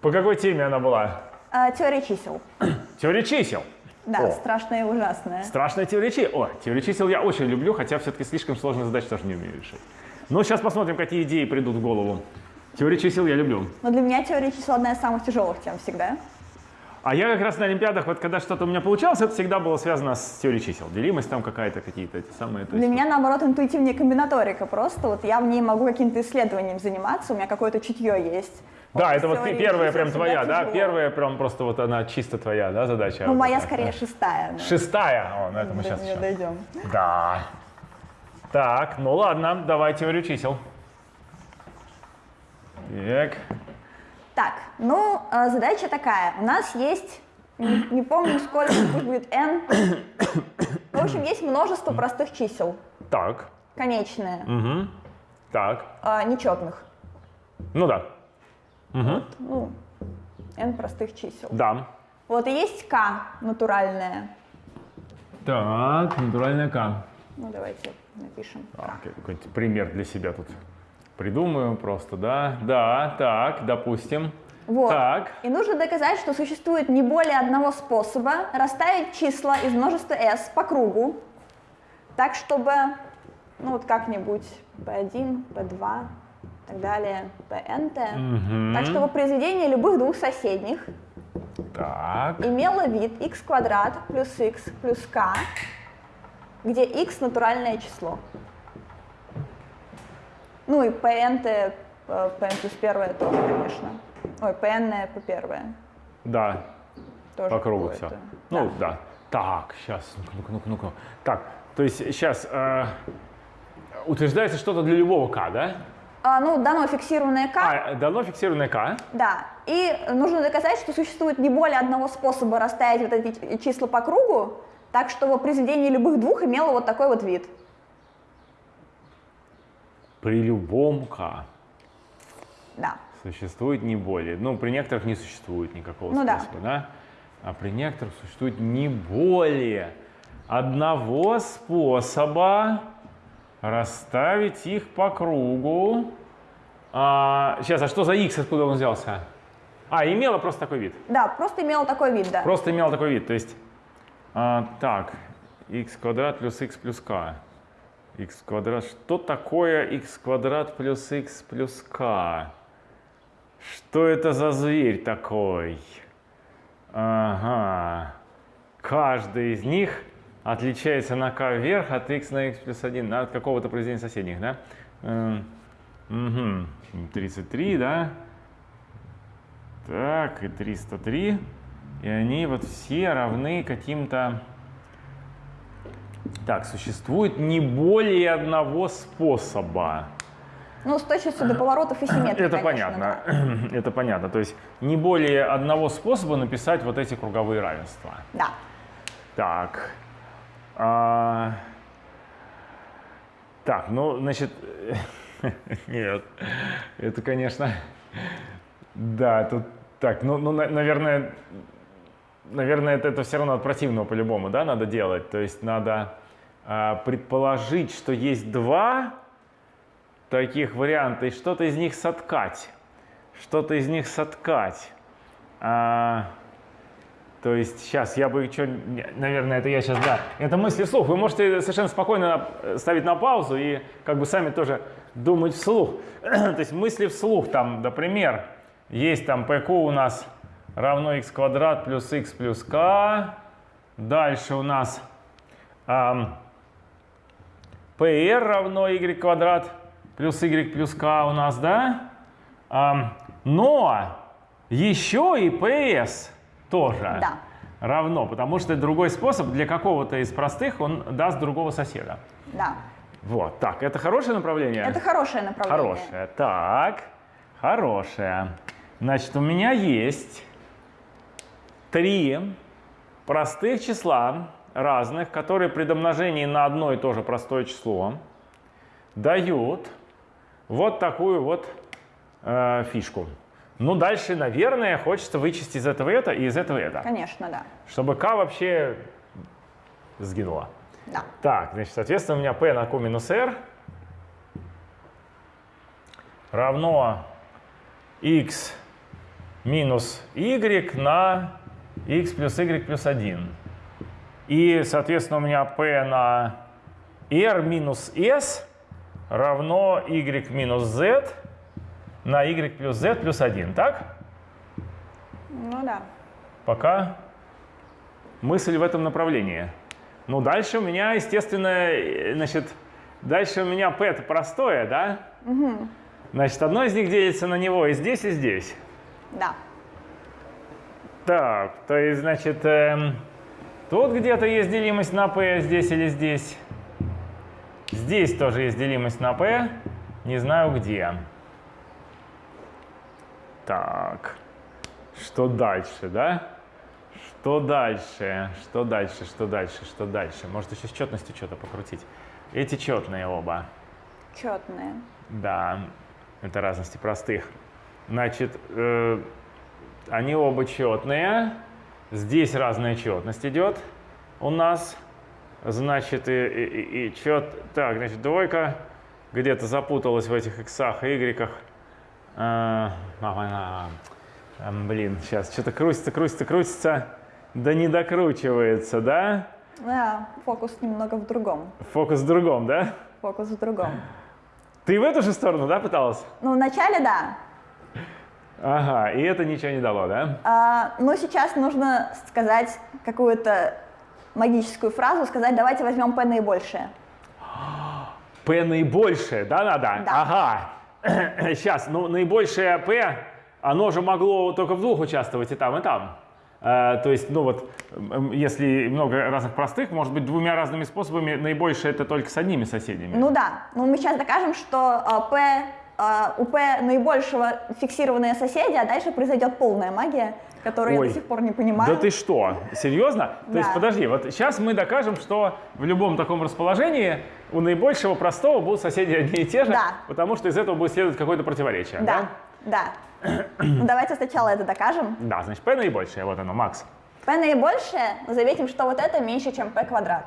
По какой теме она была? А, теория чисел. Теория чисел. Да, О. страшная и ужасная. Страшная теория чисел. О, теорию чисел я очень люблю, хотя все-таки слишком сложные задачи тоже не умею решить. Но сейчас посмотрим, какие идеи придут в голову. Теорию чисел я люблю. Но для меня теория чисел одна из самых тяжелых тем всегда. А я как раз на Олимпиадах, вот когда что-то у меня получалось, это всегда было связано с теорией чисел. Делимость там какая-то, какие-то эти самые. Для есть меня, наоборот, интуитивнее комбинаторика просто. Вот я в ней могу каким-то исследованием заниматься, у меня какое-то чутье есть. Да, Вот это вот первая прям твоя, да? тяжело. Первая прям просто вот она чисто твоя, да, задача? Ну, моя скорее шестая. но Шестая. О, на это мы сейчас еще. дойдем. Да. Так, ну ладно, давай теорию чисел. Так. Так, ну, э, задача такая. У нас есть, не, не помню сколько, пусть будет n. В общем, есть множество простых чисел, Так. конечные, Угу. Так. э, нечетных. Ну да. Угу. Ну, n простых чисел. Да. Вот и есть k натуральное. Так, натуральная К. Ну, давайте напишем. Я какой-нибудь пример для себя тут придумаю просто, да? Да, так, допустим. Вот. Так. И нужно доказать, что существует не более одного способа расставить числа из множества s по кругу, так чтобы, ну вот как-нибудь p1, p2 и так далее, pnt, Мгм. так чтобы произведение любых двух соседних Так. имело вид x квадрат плюс x плюс k, где x натуральное число. Ну и pnt, э, pn плюс первое тоже, конечно. Ой, pn по первое. Да, Тоже по кругу все. Ну, да. Так, сейчас, ну-ка, ну-ка, ну-ка. Так, то есть сейчас утверждается что-то для любого К, да? А, ну, дано фиксированное k, А, дано фиксированное К. да. И нужно доказать, что существует не более одного способа расставить вот эти числа по кругу, так чтобы произведение любых двух имело вот такой вот вид. При любом К Да. существует не более. Ну, при некоторых не существует никакого Ну да. способа, да. А при некоторых существует не более одного способа расставить их по кругу. А, сейчас, а что за x, откуда он взялся? А, имела просто такой вид. Да, просто имело такой вид, да. Просто имела такой вид. То есть, а, так, x квадрат плюс x плюс k. x квадрат. Что такое x квадрат плюс x плюс k? Что это за зверь такой? Ага. Каждый из них отличается на k вверх от x на x плюс 1, от какого-то произведения соседних, да? Эм, Угу. 33, да? Так, и 303. И они вот все равны каким-то... Так, существует не более одного способа. Ну, с точностью до поворотов и симметрии, Это конечно, понятно. да. Это понятно. То есть не более одного способа написать вот эти круговые равенства. Да. Так. А, Так, ну, значит, нет, это, конечно, да, тут так, ну, ну, на- наверное, наверное, это, это все равно от противного по-любому, да, надо делать. То есть надо а, предположить, что есть два таких варианта, и что-то из них соткать. Что-то из них соткать. А, то есть сейчас я бы что, наверное, это я сейчас, да, это мысли вслух. Вы можете совершенно спокойно э, ставить на паузу и как бы сами тоже думать вслух. То есть мысли вслух, там, например, есть там pq у нас равно x квадрат плюс x плюс k. Дальше у нас ам, pr равно y квадрат плюс y плюс k у нас, да? Ам, но еще и ps тоже Да. равно, потому что другой способ для какого-то из простых он даст другого соседа. Да. Вот, так, это хорошее направление? Это хорошее направление. Хорошее. Так, хорошее. Значит, у меня есть три простых числа разных, которые при домножении на одно и то же простое число дают вот такую вот э, фишку. Ну, дальше, наверное, хочется вычесть из этого это и из этого это, Конечно, да. чтобы k вообще сгинула. Да. Так, значит, соответственно, у меня p на q минус r равно x минус y на x плюс y плюс 1. И, соответственно, у меня p на r минус s равно y минус z на y плюс z плюс 1. Так? Ну да. Пока мысль в этом направлении. Ну, дальше у меня, естественно, э, значит, дальше у меня p это простое, да? Значит, одно из них делится на него и здесь, и здесь. Да. Так, то есть, значит, эм, тут где-то есть делимость на p, здесь или здесь. Здесь тоже есть делимость на p, не знаю где. Так, что дальше, да? Что дальше? Что дальше? Что дальше? Что дальше? Может еще с четностью что-то покрутить? Эти четные оба. Четные. Да, это разности простых. Значит, э, они оба четные. Здесь разная четность идет у нас. Значит, и, и, и, чет... Так, значит, двойка где-то запуталась в этих иксах и игреках. А, а, а, блин, сейчас что-то крутится, крутится, крутится. Да не докручивается, да? Да, фокус немного в другом. Фокус в другом, да? Фокус в другом. Ты в эту же сторону, да, пыталась? Ну, вначале да. Ага, и это ничего не дало, да? А, ну, сейчас нужно сказать какую-то магическую фразу, сказать, давайте возьмем P наибольшее. P наибольшее, да, надо? Да. Ага. Сейчас, ну, наибольшее P, оно же могло только в двух участвовать и там, и там. Э, то есть, ну вот, если много разных простых, может быть, двумя разными способами, наибольшее это только с одними соседями. Ну да, ну мы сейчас докажем, что а, P, а, у P наибольшего фиксированные соседи, а дальше произойдет полная магия, которую Ой, я до сих пор не понимаю. Да ты что? Серьезно? То есть, Да. подожди, вот сейчас мы докажем, что в любом таком расположении у наибольшего простого будут соседи одни и те же, Да. потому что из этого будет следовать какое-то противоречие. Да, да. Ну, Давайте сначала это докажем. Да, значит, P наибольшее, вот оно, Макс. P наибольшее, заметим, что вот это меньше, чем P квадрат.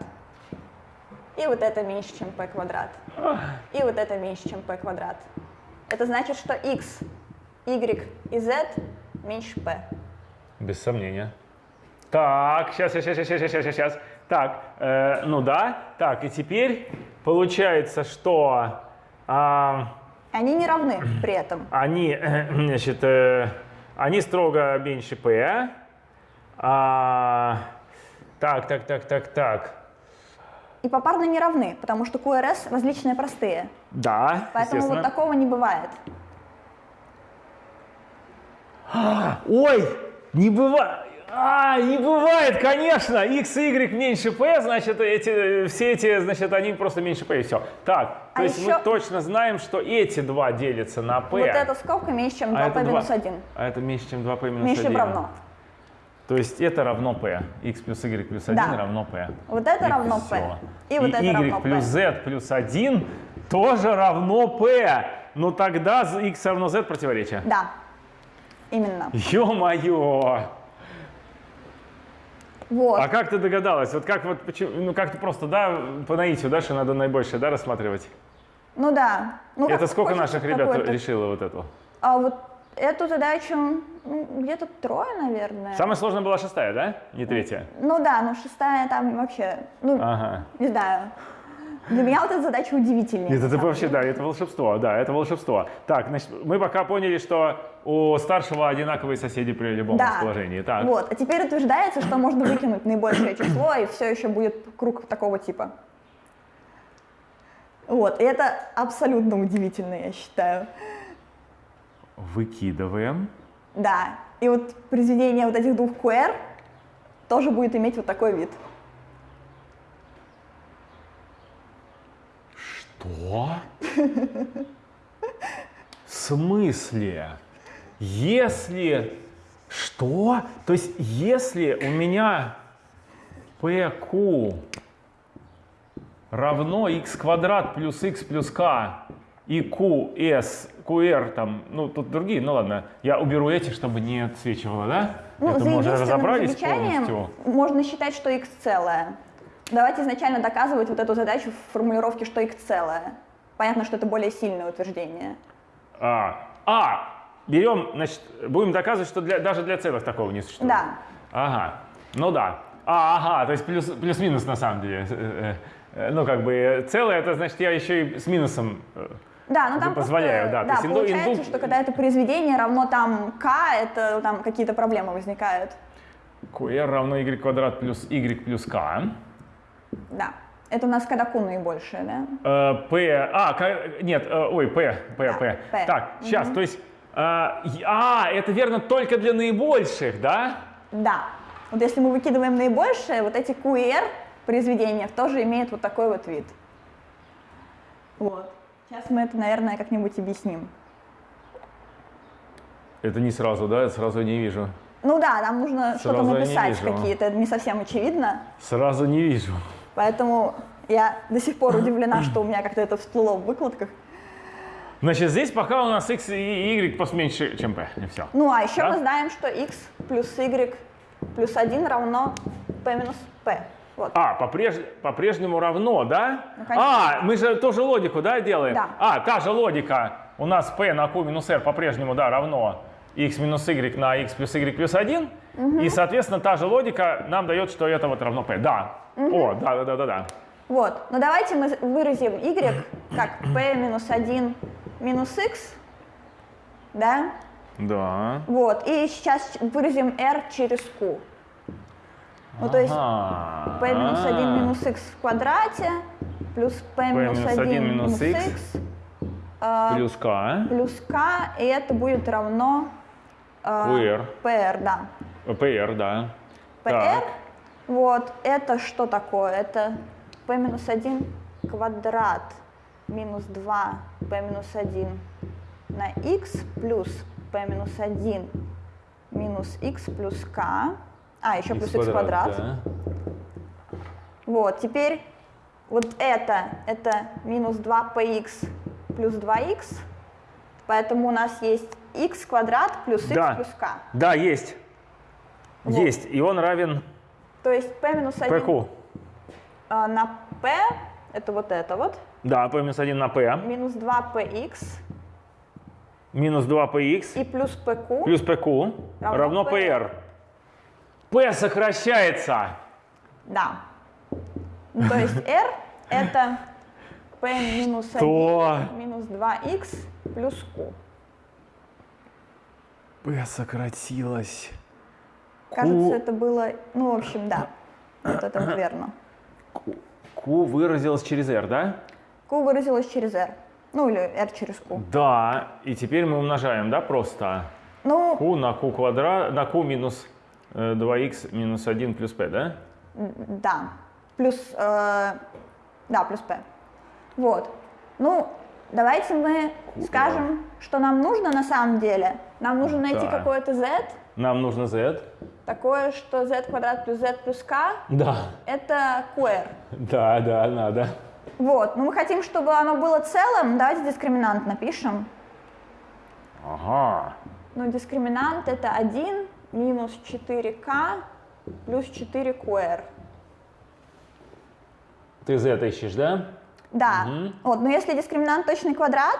И вот это меньше, чем P квадрат. И вот это меньше, чем P квадрат. Это значит, что x, y и z меньше P. Без сомнения. Так, сейчас, сейчас, сейчас, сейчас, сейчас, сейчас. Так, э, ну да. Так, и теперь получается, что а, Они не равны при этом. они, значит, э, они строго меньше p. А, так, так, так, так, так. И попарно не равны, потому что QRS различные простые. Да, Поэтому вот такого не бывает. Ой, не бывает. А, не бывает, конечно. X и Y меньше P, значит, эти, все эти, значит, они просто меньше P, и все. Так, то А есть еще- мы точно знаем, что эти два делятся на P. Вот эта скобка меньше, чем а 2P это минус два- 1. А это меньше, чем 2P минус Меньше 1. равно. То есть это равно P. X плюс Y плюс 1 Да. равно P. Вот это И равно. P. И вот это Y равно плюс P. Z плюс 1 тоже равно P. Ну тогда X равно Z противоречие. Да, именно. Ё-моё! Вот. А как ты догадалась? Вот как вот почему, ну как ты просто, да, по наитию, да, что надо наибольшее, да, рассматривать? Ну да. Ну, Это сколько наших ребят решило вот эту? А вот эту задачу ну, где-то трое, наверное. Самая сложная была шестая, да? Не третья? Ну да, ну шестая там вообще, ну, Ага. не знаю. Для меня вот эта задача удивительнее. Нет, это вообще, да, это волшебство, да, это волшебство. Так, значит, мы пока поняли, что у старшего одинаковые соседи при любом Да. расположении. Так. Вот, а теперь утверждается, что можно выкинуть наибольшее число, и все еще будет круг такого типа. Вот, и это абсолютно удивительно, я считаю. Выкидываем. Да, и вот произведение вот этих двух QR тоже будет иметь вот такой вид. Что? В смысле? Если... Что? То есть, если у меня PQ равно x квадрат плюс x плюс k и QS, QR там, ну тут другие, ну ладно, я уберу эти, чтобы не отсвечивало, да? Ну, Это за мы уже разобрались полностью. можно считать, что x целое. Давайте изначально доказывать вот эту задачу в формулировке, что x целое. Понятно, что это более сильное утверждение. А, а, берем, значит, будем доказывать, что для, даже для целых такого не существует. Да. Ага, ну да. А, ага, то есть плюс, плюс-минус на самом деле. Э, э, э, Ну, как бы целое, это значит, я еще и с минусом. Да, Это там позволяю, просто, да. Инду- получается, инду- что когда это произведение равно там k, это там какие-то проблемы возникают. QR равно y квадрат плюс y плюс k. Да. Это у нас когда q наибольшее, да? Э, P, а, ка- нет, э, ой, P, P, Да, P. P. Так, сейчас, то есть, э, а, это верно только для наибольших, да? Да. Вот если мы выкидываем наибольшее, вот эти q и r произведения тоже имеют вот такой вот вид. Вот. Сейчас мы это, наверное, как-нибудь объясним. Это не сразу, да? Я сразу не вижу. Ну да, нам нужно что-то написать какие-то, это не совсем очевидно. Сразу не вижу. Поэтому я до сих пор удивлена, что у меня как-то это всплыло в выкладках. Значит, здесь пока у нас x и y поменьше, чем p. И все. Ну а еще Да? мы знаем, что x плюс y плюс 1 равно p минус p. Вот. А, попреж- по-прежнему равно, да? Ну, конечно. а, мы же тоже логику, да, делаем? Да. А, та же логика. У нас p на q минус r по-прежнему, да, равно x минус y на x плюс y плюс 1. И, соответственно, та же логика нам дает, что это вот равно p. Да. О, да, да, да, да, да. Вот. Ну давайте мы выразим y как p минус 1 минус x. Да? Да. Вот. И сейчас выразим r через q. Ну то есть p минус 1 минус x в квадрате плюс p минус минус 1 1 минус x а, Плюс k. плюс k, и это будет равно а, QR. pr, да. PR, да. pr, вот, это что такое? Это p минус 1 квадрат минус 2 p минус 1 на x плюс p минус 1 минус x плюс k, а, еще плюс x квадрат. да. Вот, теперь вот это, это минус 2px плюс 2x, поэтому у нас есть x квадрат плюс x Да. плюс k. Да, есть. Вот. Есть. И он равен То есть p минус 1 pq. а, на p, это вот это вот, Да, p минус 1 на p. минус 2px Минус 2px и плюс pq. плюс pq Равно равно PR. P сокращается. Да. Ну, то есть r это p минус 1 Что? минус 2x плюс q. p сократилось. Кажется, это было, ну, в общем, да, вот это вот верно. Q выразилось через r, да? Q выразилось через r. Ну, или r через q. Да. И теперь мы умножаем, да, просто? Ну, q на q квадрат, на q минус э, 2x минус 1 плюс p, да? да. Плюс, э, да, плюс p. Вот. Ну, давайте мы скажем, что нам нужно на самом деле. Нам нужно найти Да. какое-то z, Нам нужно z. такое, что z квадрат плюс z плюс k Да. это qr. Да, да, надо. Вот. Но мы хотим, чтобы оно было целым. Давайте дискриминант напишем. Ага. Ну, дискриминант это 1 минус 4k плюс 4qr. Ты z ищешь, да? Да. Вот. Но если дискриминант точный квадрат,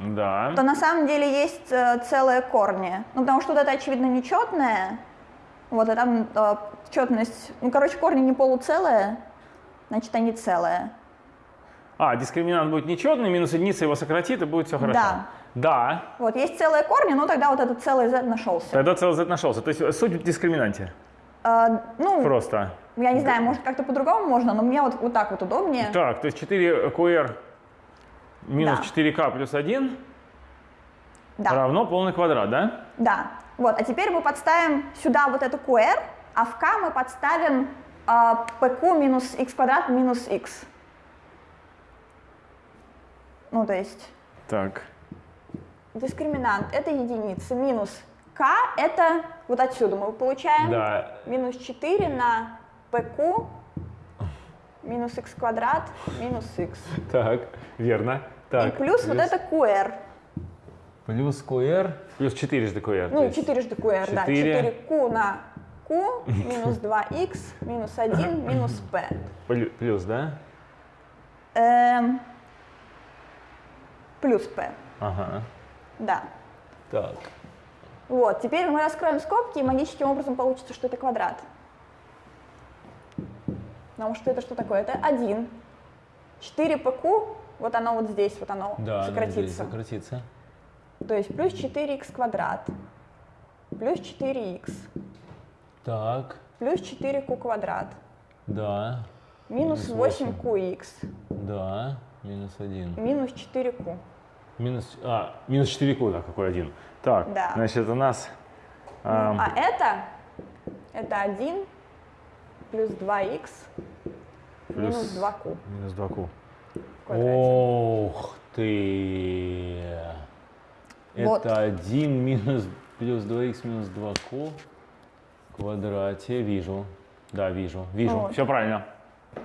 Да. то на самом деле есть э, целые корни. Ну, потому что вот это, очевидно, нечетное. Вот, а там э, четность... Ну, короче, корни не полуцелые, значит, они целые. А, дискриминант будет нечетный, минус единица его сократит, и будет все хорошо. Да. Да. Вот, есть целые корни, но тогда вот этот целый z нашелся. Тогда целый z нашелся. То есть суть в дискриминанте. Э, ну, Просто. я не знаю, может, как-то по-другому можно, но мне вот, вот так вот удобнее. Так, то есть 4 qr минус Да. 4k плюс 1 Да. равно полный квадрат, да? Да. Вот, а теперь мы подставим сюда вот эту QR, а в K мы подставим э, PQ минус x квадрат минус x. Ну, то есть Так. Дискриминант это единица, минус K это вот отсюда мы получаем Да. минус 4 на PQ минус x квадрат минус x. Так, верно. Так. И плюс вот это QR. Плюс qr, плюс 4 жды qr. то Ну, есть 4 жды QR, да. четыре. 4Q на Q минус 2x минус 1 минус P. плю- Плюс, да? Эм, плюс P, Ага. Да. Так. Вот, теперь мы раскроем скобки, и магическим образом получится, что это квадрат. Потому что это что такое? Это 1. 4pq, вот оно вот здесь, вот оно сократится. сократится. То есть плюс 4x квадрат, плюс 4x, Так, плюс 4q квадрат, да, минус Минус 8qx, да, минус 1. минус 4q. Минус, а, минус 4 q да, какой один. Так, Да. значит, у нас... ам, А это, это 1 плюс 2х Плюс- минус 2q. Минус 2 q в квадрате. Ох ты! Вот. Это 1 минус плюс 2х минус 2 q в квадрате. Вижу. Да, вижу. Вижу. Вот. Все правильно.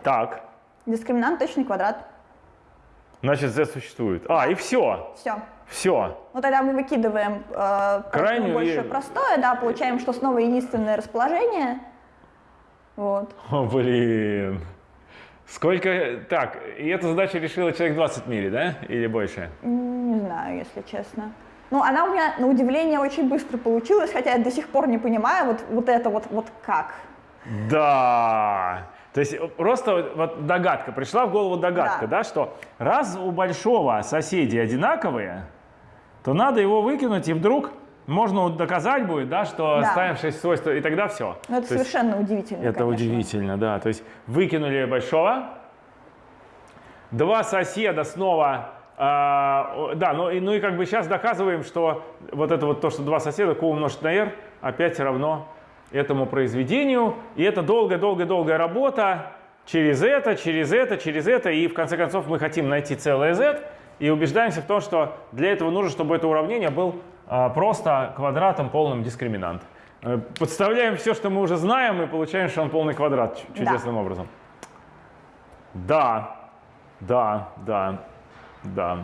Так. Дискриминант точный квадрат. Значит, z существует. А, и все. Все. Все. Ну тогда мы выкидываем э, Крайнюю больше и- простое, да, получаем, что снова единственное расположение. Вот. О, блин. Сколько... Так, и эту задачу решила человек 20 в мире, да? Или больше? Не знаю, если честно. Ну, она у меня, на удивление, очень быстро получилась, хотя я до сих пор не понимаю, вот, вот это вот, вот как. Да. То есть э, просто вот- догадка, пришла в голову догадка, Да. да, что раз у большого соседи одинаковые, то надо его выкинуть, и вдруг можно доказать будет, да, что Да. ставим 6 свойств, и тогда все. Ну, это совершенно удивительно, Это конечно. удивительно, да. То есть выкинули большого, два соседа снова, а, да, ну и, ну и как бы сейчас доказываем, что вот это вот то, что два соседа, q умножить на r, опять равно этому произведению. И это долгая-долгая-долгая работа через это, через это, через это. И в конце концов мы хотим найти целое z и убеждаемся в том, что для этого нужно, чтобы это уравнение был а, просто квадратом полным дискриминант. Э, Подставляем все, что мы уже знаем, и получаем, что он полный квадрат чу- Да. чудесным образом. Да, да, да, да.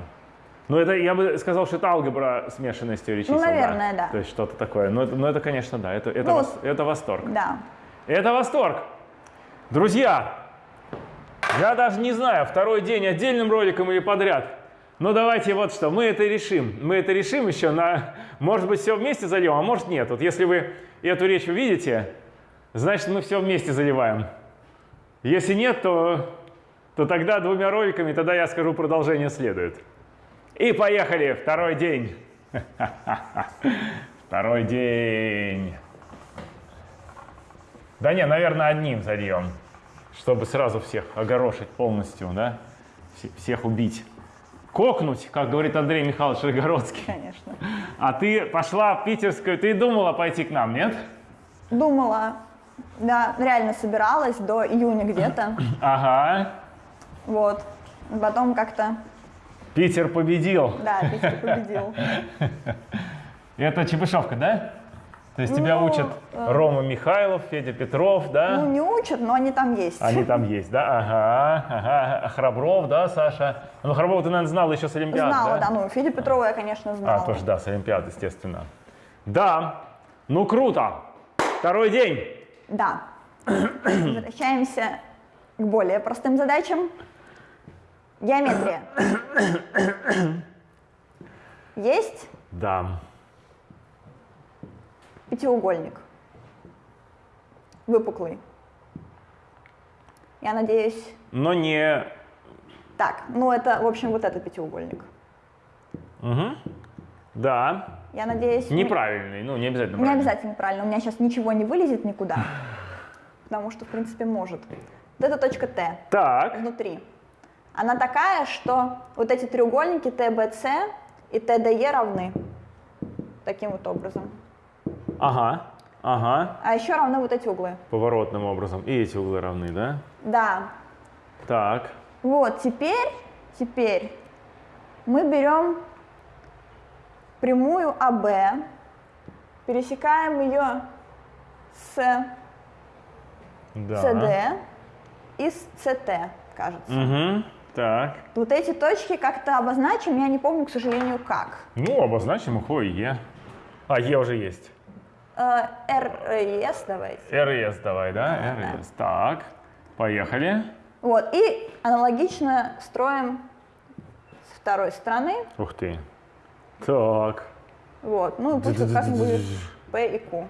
Ну, это, я бы сказал, что это алгебра смешанной с теорией чисел. да. Ну, наверное, да. То есть что-то такое. Но это, но это конечно, да, это, это, Ну, вос- это восторг. Да. Это восторг. Друзья, я даже не знаю, второй день отдельным роликом или подряд. Но давайте вот что, мы это решим. Мы это решим еще на, может быть, все вместе зальем, а может нет. Вот если вы эту речь увидите, значит, мы все вместе заливаем. Если нет, то, то тогда двумя роликами, тогда я скажу, продолжение следует. И поехали, второй день. Второй день. Да не, наверное, одним зальем, чтобы сразу всех огорошить полностью, да? Все- Всех убить. Кокнуть, как говорит Андрей Михайлович Рогородский. Конечно. А ты пошла в питерскую, ты думала пойти к нам, нет? Думала, да, реально собиралась до июня где-то. Ага. Вот. Потом как-то, Питер победил. да, Питер победил. Это Чебышевка, да? То есть тебя Ну, учат э. Рома Михайлов, Федя Петров, да? Ну, не учат, но они там есть. Они там есть, да? Ага, ага. А Храбров, да, Саша? Ну, Храброва ты, наверное, знала еще с Олимпиады, Знала, да, ну, Федя Петрова я, конечно, знала. А, тоже, да, с Олимпиады, естественно. Да, ну круто. Второй день. Да. Возвращаемся к более простым задачам. Геометрия. Есть Да. пятиугольник. Выпуклый. Я надеюсь... Но не... Так, ну это, в общем, вот этот пятиугольник. Мгм. Да. Я надеюсь... Неправильный, ну, не обязательно Не правильный. обязательно правильно, у меня сейчас ничего не вылезет никуда. Потому что, в принципе, может. Вот эта точка Т. Так, внутри. Она такая, что вот эти треугольники ТБЦ и ТДЕ равны. Таким вот образом. ага, ага. А еще равны вот эти углы. Поворотным образом. И эти углы равны, да? Да. Так. Вот, теперь, теперь мы берем прямую АБ, пересекаем ее с Да. И с СТ, кажется. Угу. Так. Вот эти точки как-то обозначим, я не помню, к сожалению, как. Ну, обозначим их О и Е. А, Е уже есть. Э, РС давайте. РС давай, да? РС. Так, поехали. Вот, и аналогично строим с второй стороны. Ух ты. Так. Вот, ну пусть как будет P и Q.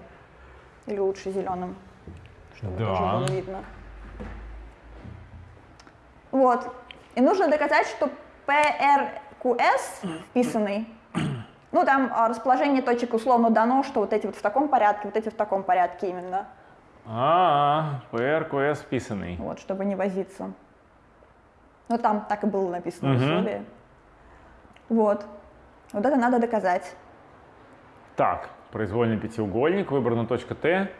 Или лучше зеленым, чтобы тоже Да. было видно. Вот. И нужно доказать, что PRQS вписанный, ну там а, расположение точек условно дано, что вот эти вот в таком порядке, вот эти в таком порядке именно. А, ПРКС вписанный. Вот, чтобы не возиться. Ну, там так и было написано в Мгм. условии. Вот. Вот это надо доказать. Так, произвольный пятиугольник, выбрана точка Т.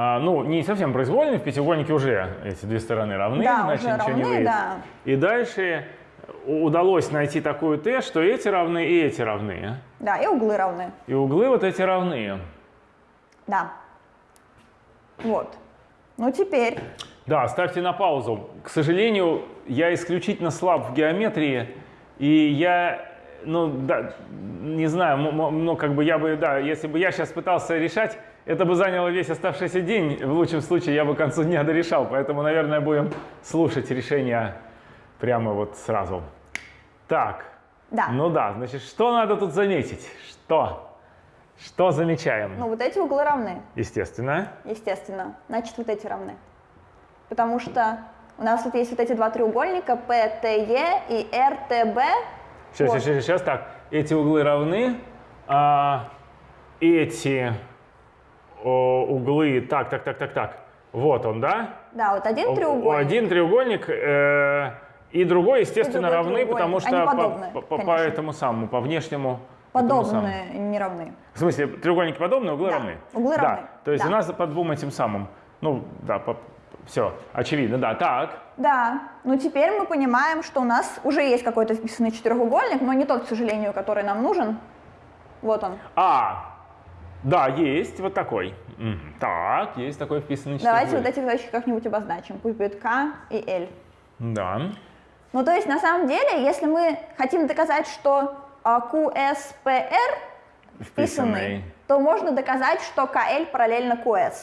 А, ну, не совсем произвольный, в пятиугольнике уже эти две стороны равны, Да, иначе уже ничего не равны, выйдет. да. И дальше удалось найти такую Т, что эти равны и эти равны. Да, и углы равны. И углы вот эти равны. Да. Вот. Ну теперь, Да, ставьте на паузу. К сожалению, я исключительно слаб в геометрии, и я, ну, да, не знаю, ну, как бы я бы, да, если бы я сейчас пытался решать, это бы заняло весь оставшийся день. В лучшем случае я бы к концу дня дорешал, поэтому, наверное, будем слушать решения прямо вот сразу. Так, да. ну да, значит, что надо тут заметить? Что? Что замечаем? Ну вот эти углы равны, Естественно. естественно. Значит, вот эти равны. Потому что у нас вот есть вот эти два треугольника PTE и RTB. Сейчас, Вот. сейчас, сейчас, так. Эти углы равны, а эти о, углы, так, так, так, так, так. Вот он, да? Да, вот один треугольник. Один треугольник э, и другой, естественно, другой равны, потому что по, подобны, по- по конечно. этому самому, по внешнему. Подобные, не равны. В смысле, треугольники подобные, углы Да, равны? углы да. равны, То есть да. у нас по двум этим самым, ну, да, все, очевидно, да. Так, Да, ну теперь мы понимаем, что у нас уже есть какой-то вписанный четырехугольник, но не тот, к сожалению, который нам нужен. Вот он. а, да, есть вот такой. Так, есть такой вписанный Давайте вот четырехугольник. эти точки как-нибудь обозначим. Пусть будет К и L. Да. Ну, то есть, на самом деле, если мы хотим доказать, что а, QSPR вписанный, то можно доказать, что KL параллельно QS.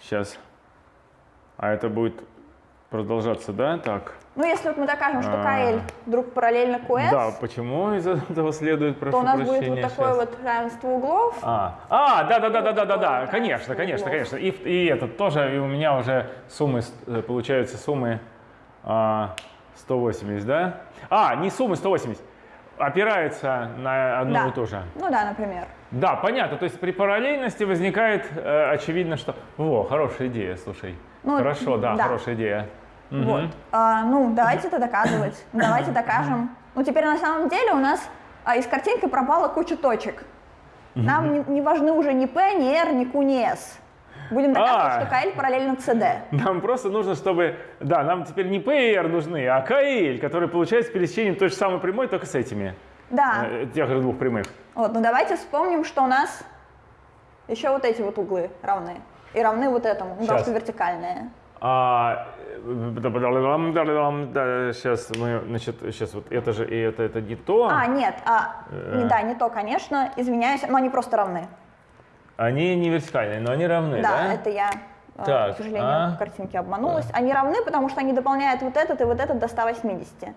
Сейчас. А это будет продолжаться, да? Так. Ну, если вот мы докажем, что А. KL вдруг параллельно QS, Да, почему из этого следует, прошу то у нас будет вот такое вот равенство углов. А, а, да, да, да, да, да, да, да, конечно, конечно, углов. конечно. И, и этот тоже, и у меня уже суммы, э, получаются суммы а, 180, да? А, не суммы 180, опирается на одно Да. и то же. Ну да, например. Да, понятно. То есть при параллельности возникает э, очевидно, что... Во, хорошая идея, слушай. Ну, Хорошо, да, да. хорошая идея. Мгм. Вот. А, ну, давайте это доказывать. Давайте докажем. Ну, теперь на самом деле у нас а, из картинки пропала куча точек. Нам не, не важны уже ни P, ни R, ни Q, ни S. Будем доказывать, А. что KL параллельно CD. Нам просто нужно, чтобы... Да, нам теперь не P и R нужны, а L, которые получаются пересечением той же самой прямой, только с этими. Да. э, тех же двух прямых. Вот, ну давайте вспомним, что у нас еще вот эти вот углы равны. И равны вот этому, ну, потому что вертикальные. А, сейчас мы, значит, сейчас вот это же и это, это не то. А, нет, а, Э. да, не то, конечно, извиняюсь, но они просто равны. Они не вертикальные, но они равны, да? Да, это я, э, Так, к сожалению, а? в картинке обманулась. Они равны, потому что они дополняют вот этот и вот этот до 180.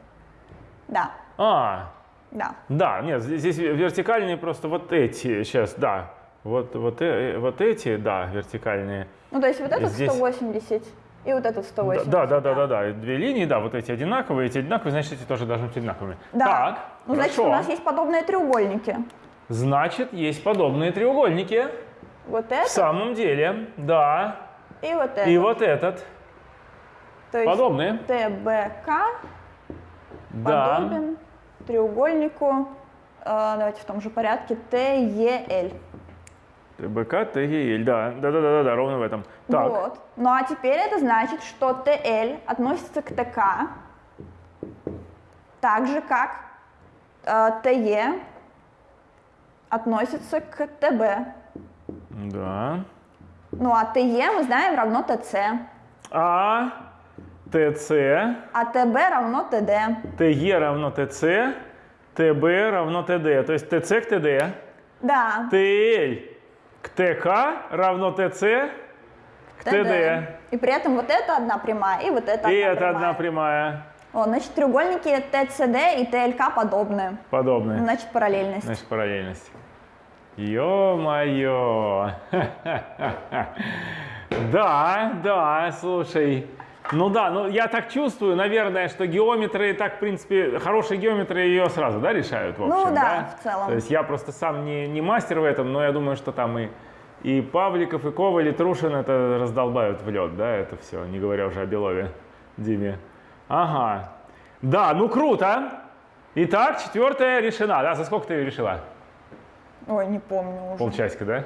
Да, А, да. да, нет, здесь вертикальные просто вот эти, сейчас, да. Вот, вот, э, вот эти, да, вертикальные. Ну, то есть вот этот Здесь- 180 и вот этот 180. Да, да, да, да, да. Две линии, да, вот эти одинаковые, эти одинаковые, значит, эти тоже должны быть одинаковыми. Да. Так, ну, значит, у нас есть подобные треугольники. Значит, есть подобные треугольники. Вот В этот самом деле, да. и вот этот. И вот этот. то есть Подобные. ТБК Да. подобен треугольнику, э, давайте в том же порядке, ТЕЛ. ТБК, ТГЛ, да. Да, да, да, да, да, ровно в этом. Так. Вот. Ну а теперь это значит, что ТЛ относится к ТК так же, как э, ТЕ относится к ТБ. Да. Ну а ТЕ мы знаем равно ТЦ, А, ТЦ, а ТБ равно ТД. ТЕ равно ТЦ, ТБ равно ТД. То есть ТЦ к ТД. Да, ТЛ к ТК равно ТЦ к ТД. И при этом вот это одна прямая, и вот это И одна это прямая. одна прямая. О, значит, треугольники ТЦД и ТЛК подобны. Подобная. Значит, параллельность. Значит, параллельность. Ё-моё! Да, да, слушай. Ну да, ну я так чувствую, наверное, что геометры так, в принципе, хорошие геометры ее сразу, да, решают, в Ну общем, да, в целом. То есть я просто сам не, не мастер в этом, но я думаю, что там и, и Павликов, и Коваль, и Трушин это раздолбают в лед, да, это все, не говоря уже о Белове, Диме. Ага. Да, ну круто. Итак, четвертая решена. Да, за сколько ты ее решила? Ой, не помню уже. Полчасика, да?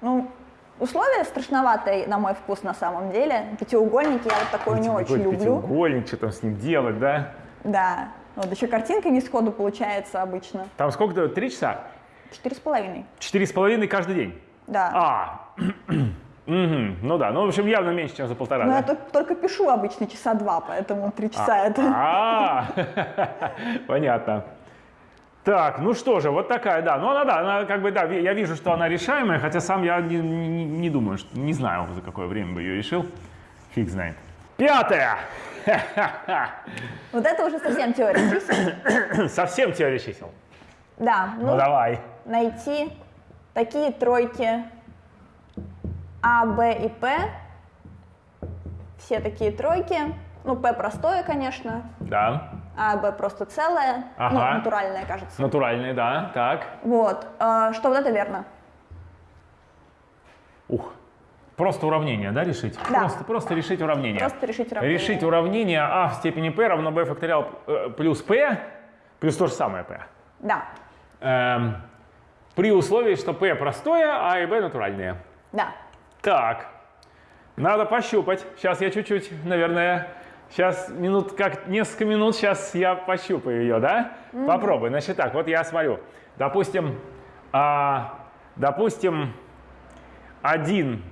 Ну, условие страшноватое, на мой вкус, на самом деле. Пятиугольники я вот такое не очень люблю. Пятиугольник, что там с ним делать, да? Да. Вот еще картинка не сходу получается обычно. Там сколько? Три часа? Четыре с половиной. Четыре с половиной каждый день? Да. А, Мгм. ну да, ну в общем явно меньше, чем за полтора, Но да? я только, только пишу обычно часа два, поэтому три часа это... А, понятно. Так, ну что же, вот такая, да. Ну она, да, она как бы, да, я вижу, что она решаемая, хотя сам я не, не- не думаю, что, не знаю, за какое время бы ее решил. Фиг знает. Пятое. Вот это уже совсем теория чисел. Совсем теория чисел. Да, Ну, ну, давай. найти такие тройки А, Б и П. Все такие тройки. Ну, П простое, конечно, Да. А Б просто целое. Ну, Ага. натуральное, кажется. Натуральные, да. Так. Вот, э, что вот это верно. Ух. Просто уравнение, да, решить? Да. Просто, просто решить уравнение. Просто решить уравнение. Решить уравнение а в степени p равно b факториал э, плюс p плюс то же самое p. Да, Эм, при условии, что p простое, а и b натуральные. да. Так, надо пощупать. Сейчас я чуть-чуть, наверное, сейчас минут, как несколько минут, сейчас я пощупаю ее, да? Попробуй. Значит так, вот я смотрю. Допустим, а, допустим, 1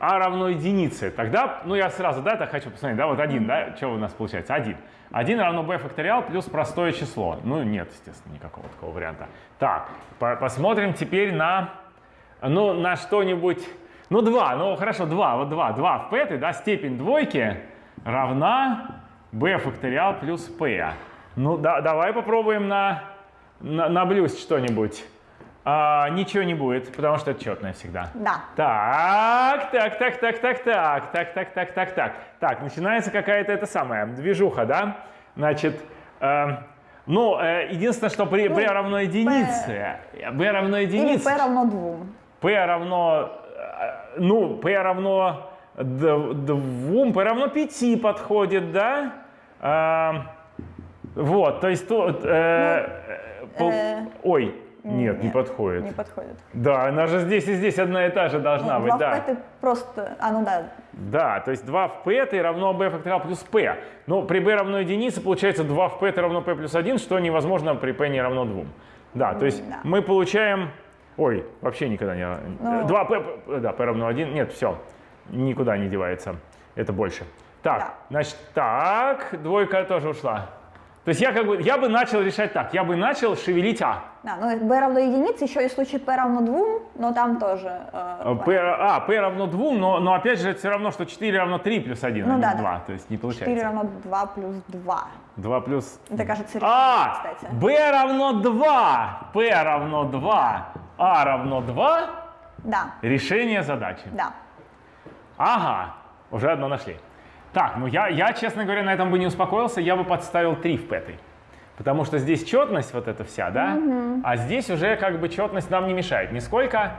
а равно единице. Тогда, ну я сразу, да, так хочу посмотреть, да, вот 1, да, что у нас получается? 1. 1 равно b факториал плюс простое число. Ну нет, естественно, никакого такого варианта. Так, по- посмотрим теперь на, ну, на что-нибудь, ну 2, ну хорошо, 2, вот 2, 2 в p, да, степень двойки равна b факториал плюс p. Ну да, давай попробуем на, на, наблюсть что-нибудь. А, ничего не будет, потому что это четное всегда. Да. Так, так, так, так, так, так, так, так, так, так, так. Так, начинается какая-то это самая движуха, да? Значит, э, ну, э, единственное, что при b равно единице, b равно Или единице, P равно двум. p равно, э, ну, p равно двум, равно пяти подходит, да? Э, вот, то есть тут, э, э, пол- э, ой, нет, не нет, подходит. Не подходит. Да, она же здесь и здесь одна и та же должна Ну, быть, два да. в P ты просто... А, ну да. Да, то есть 2 в p это равно b факториал плюс p. Но при b равно единице получается 2 в p это равно p плюс 1, что невозможно при p не равно 2. Да, то есть Да. мы получаем... Ой, вообще никогда не... Ну. 2 p, да, p равно 1. Нет, все, никуда не девается. Это больше. Так, Да. значит, так, двойка тоже ушла. То есть я как бы, я бы начал решать так, я бы начал шевелить а. Да, ну B равно единице, еще есть случай P равно двум, но там тоже... э, P, а, p равно 2, но, но опять же это все равно, что 4 равно 3 плюс 1, Ну а не да, да. 2. То есть не 4 получается. равно 2 плюс 2. 2 плюс... Это кажется решение, А, кстати. b равно 2, p равно 2, a равно 2, Да, решение задачи. да. Ага, уже одно нашли. Так, ну я, я, честно говоря, на этом бы не успокоился, я бы подставил 3 в пятой. Потому что здесь четность вот эта вся, да? А здесь уже как бы четность нам не мешает нисколько.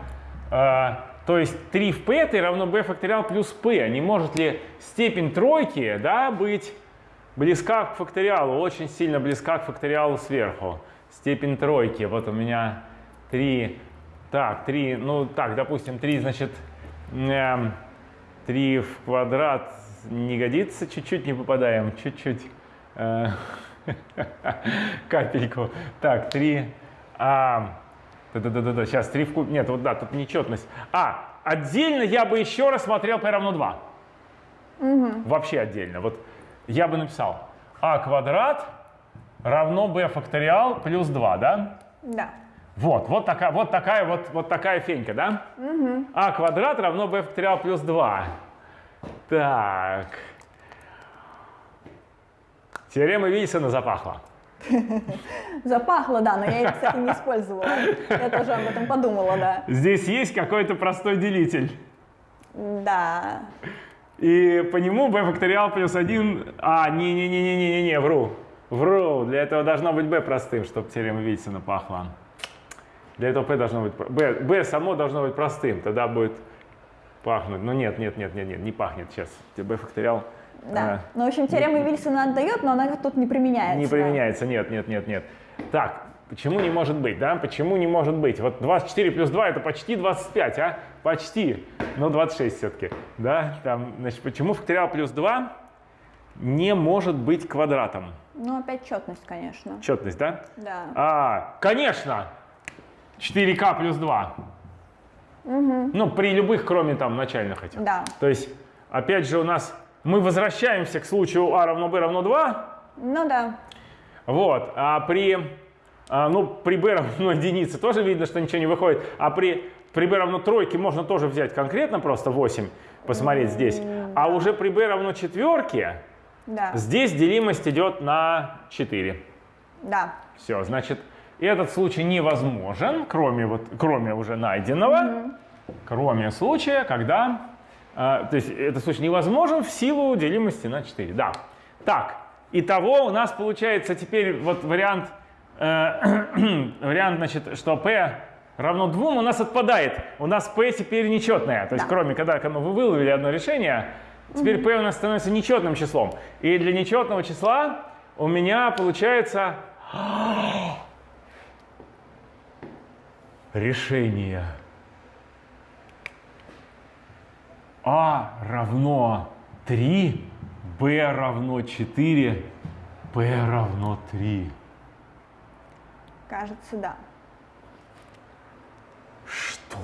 Э, то есть 3 в пятой равно b факториал плюс p. Не может ли степень тройки, да, быть близка к факториалу, очень сильно близка к факториалу сверху. Степень тройки, вот у меня 3, так, 3, ну так, допустим, 3, значит, эм, 3 в квадрат не годится, чуть-чуть не попадаем, чуть-чуть. э, Капельку. Так, 3. А, да-да-да-да, сейчас 3 в куб. Нет, вот да, тут нечетность. А, отдельно я бы еще раз смотрел p равно 2. Вообще отдельно. Вот я бы написал а квадрат равно b факториал плюс 2, да? Да. Вот, вот такая вот, такая, вот, вот такая фенька, да? а квадрат равно b факториал плюс 2. Так. Теорема Вильсона запахла. Запахло, да, но я их, кстати, не использовала. Я тоже об этом подумала, да. Здесь есть какой-то простой делитель. Да. И по нему b факториал плюс 1... А, не-не-не-не-не-не, вру. Вру. Для этого должно быть b простым, чтобы теорема Вильсона пахла. Для этого p должно быть... b, b само должно быть простым, тогда будет пахнуть. Но нет, нет, нет, нет, нет, не пахнет сейчас. b факториал... Да. Ну, в общем, теорема Вильсона отдает, но она тут не применяется. Не да. применяется, нет, нет, нет, нет. Так, почему не может быть, да? Почему не может быть? Вот 24 плюс 2 это почти 25, а? Почти. но 26 все-таки. Да? Там, значит, почему факториал плюс 2 не может быть квадратом? Ну, опять четность, конечно. Четность, да? Да. А, конечно! 4k плюс 2. Ну, при любых, кроме там начальных этих. Да. То есть, опять же, у нас мы возвращаемся к случаю а равно b равно 2. Ну да. Вот. А при, а, ну, при b равно единице тоже видно, что ничего не выходит. А при, при b равно тройке можно тоже взять конкретно просто 8, посмотреть здесь. А уже при b равно четверке Да. здесь делимость идет на 4. Да. Все, значит, этот случай невозможен, кроме, вот, кроме уже найденного, кроме случая, когда... э, то есть этот случай невозможен в силу делимости на 4. Да. Так, итого у нас получается теперь вот вариант, э, вариант значит, что p равно 2 у нас отпадает. У нас p теперь нечетное. То есть Да. кроме когда, когда мы выловили одно решение, теперь p у нас становится нечетным числом. И для нечетного числа у меня получается решение. А равно 3, b равно 4, p равно 3. Кажется, да. Что?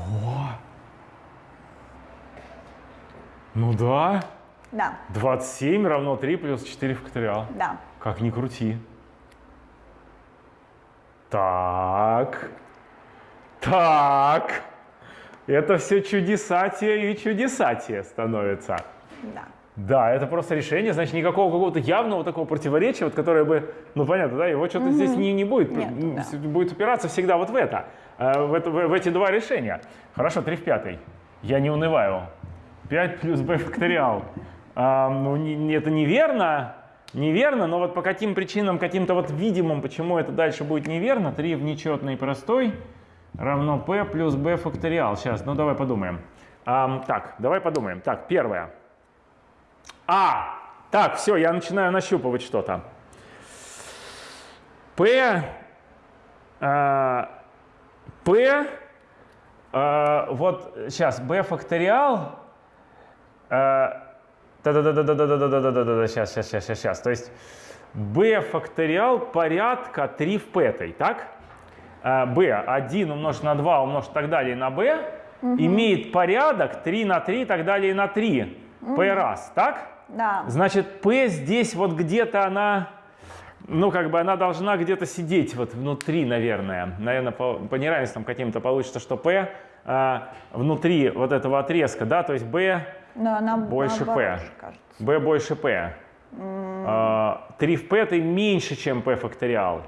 Ну да. Да. 27 равно 3 плюс 4 факториал. Да. Как ни крути. Так. Так. Это все чудесатие и чудесатие становится. Да. Да, это просто решение, значит, никакого какого-то явного такого противоречия, вот, которое бы, ну понятно, да, его что-то здесь не, не будет, Нет, да. будет упираться всегда вот в это, э, в, это- в- в эти два решения. Хорошо, 3 в пятой. Я не унываю. 5 плюс b факториал. А, ну, не- не- это неверно, неверно, но вот по каким причинам, каким-то вот видимым, почему это дальше будет неверно, 3 в нечетный простой равно p плюс b факториал. Сейчас, ну давай подумаем. Ам, так, давай подумаем. Так, первое. А, так, все, я начинаю нащупывать что-то. P, э, P, э, вот сейчас b факториал. э, Да-да-да-да-да-да-да-да-да-да, сейчас, сейчас, сейчас, сейчас, сейчас. То есть b факториал порядка 3 в p, так? B 1 умножить на 2 умножить так далее на b имеет порядок 3 на 3 и так далее на 3 p раз, так? Да. Значит, P здесь вот где-то она, ну, как бы она должна где-то сидеть вот внутри, наверное. Наверное, по, по неравенствам каким-то получится, что P а, внутри вот этого отрезка, да, то есть B, Но она Больше P. кажется. B больше P. А, 3 в P это меньше, чем P факториал.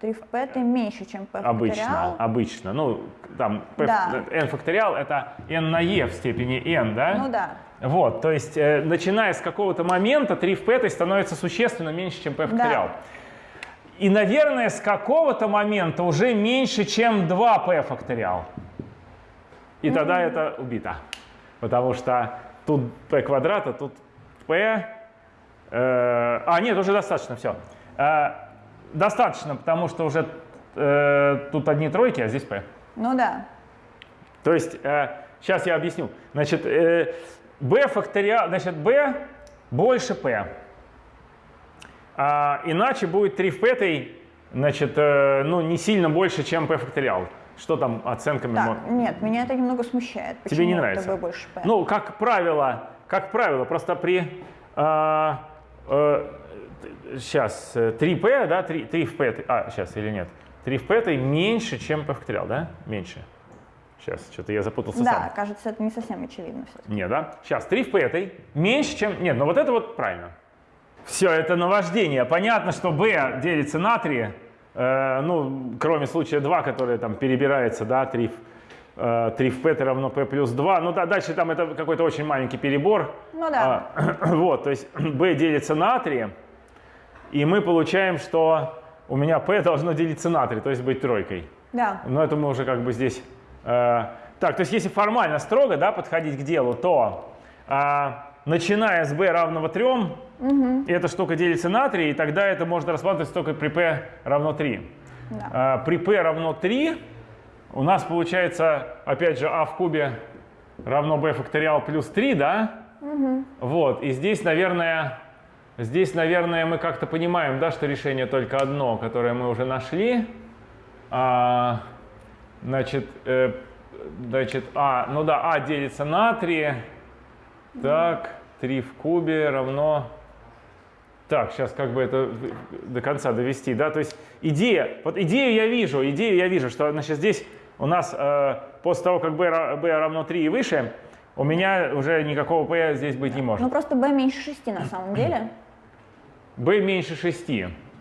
3 в p это меньше, чем p Обычно, факториал. обычно. Ну, там P, Да. n факториал это n на e в степени n, да? Ну да. Вот, то есть, э, начиная с какого-то момента, 3 в p становится существенно меньше, чем p факториал. И, наверное, с какого-то момента уже меньше, чем 2p факториал. И тогда это убито. Потому что тут p квадрат, а тут p... э, а, нет, уже достаточно, все. Достаточно, потому что уже э, тут одни тройки, а здесь p. Ну да. То есть, сейчас я объясню. Значит, э, b факториал, значит, b больше p. А, иначе будет 3 в p, значит, э, ну, не сильно больше, чем p факториал. Что там оценками? Так, мо- нет, меня это немного смущает. Тебе Почему не это нравится? b больше p? Ну, как правило, как правило, просто при... сейчас, 3p, да, 3, 3 в p, а, сейчас или нет? 3 в p это меньше, чем p факториал, да? Меньше. Сейчас, что-то я запутался сам. да, кажется, это не совсем очевидно все-таки. Нет, да? Сейчас, 3 в этой меньше, чем... Нет, но вот это вот правильно. Все, это наваждение. Понятно, что b делится на 3, э, ну, кроме случая 2, который там перебирается, да, 3 в, э, 3 в p это равно p плюс 2. Ну, да, дальше там это какой-то очень маленький перебор. Ну да. А, вот, то есть b делится на 3, и мы получаем, что у меня p должно делиться на 3, то есть быть тройкой. Да. Но это мы уже как бы здесь... э, так, то есть если формально строго да, подходить к делу, то э, начиная с b равного 3, эта штука делится на 3, и тогда это можно рассматривать только при p равно 3. Да. Э, при p равно 3 у нас получается, опять же, а в кубе равно b факториал плюс 3, да? Вот, и здесь, наверное, здесь, наверное, мы как-то понимаем, да, что решение только одно, которое мы уже нашли. А, значит, э, значит, а, ну да, а делится на 3. Так, 3 в кубе равно... Так, сейчас как бы это до конца довести, да, то есть идея, вот идею я вижу, идею я вижу, что, значит, здесь у нас э, после того, как b, b равно 3 и выше, у меня уже никакого p здесь быть не может. Ну просто b меньше 6 на самом деле. b меньше 6.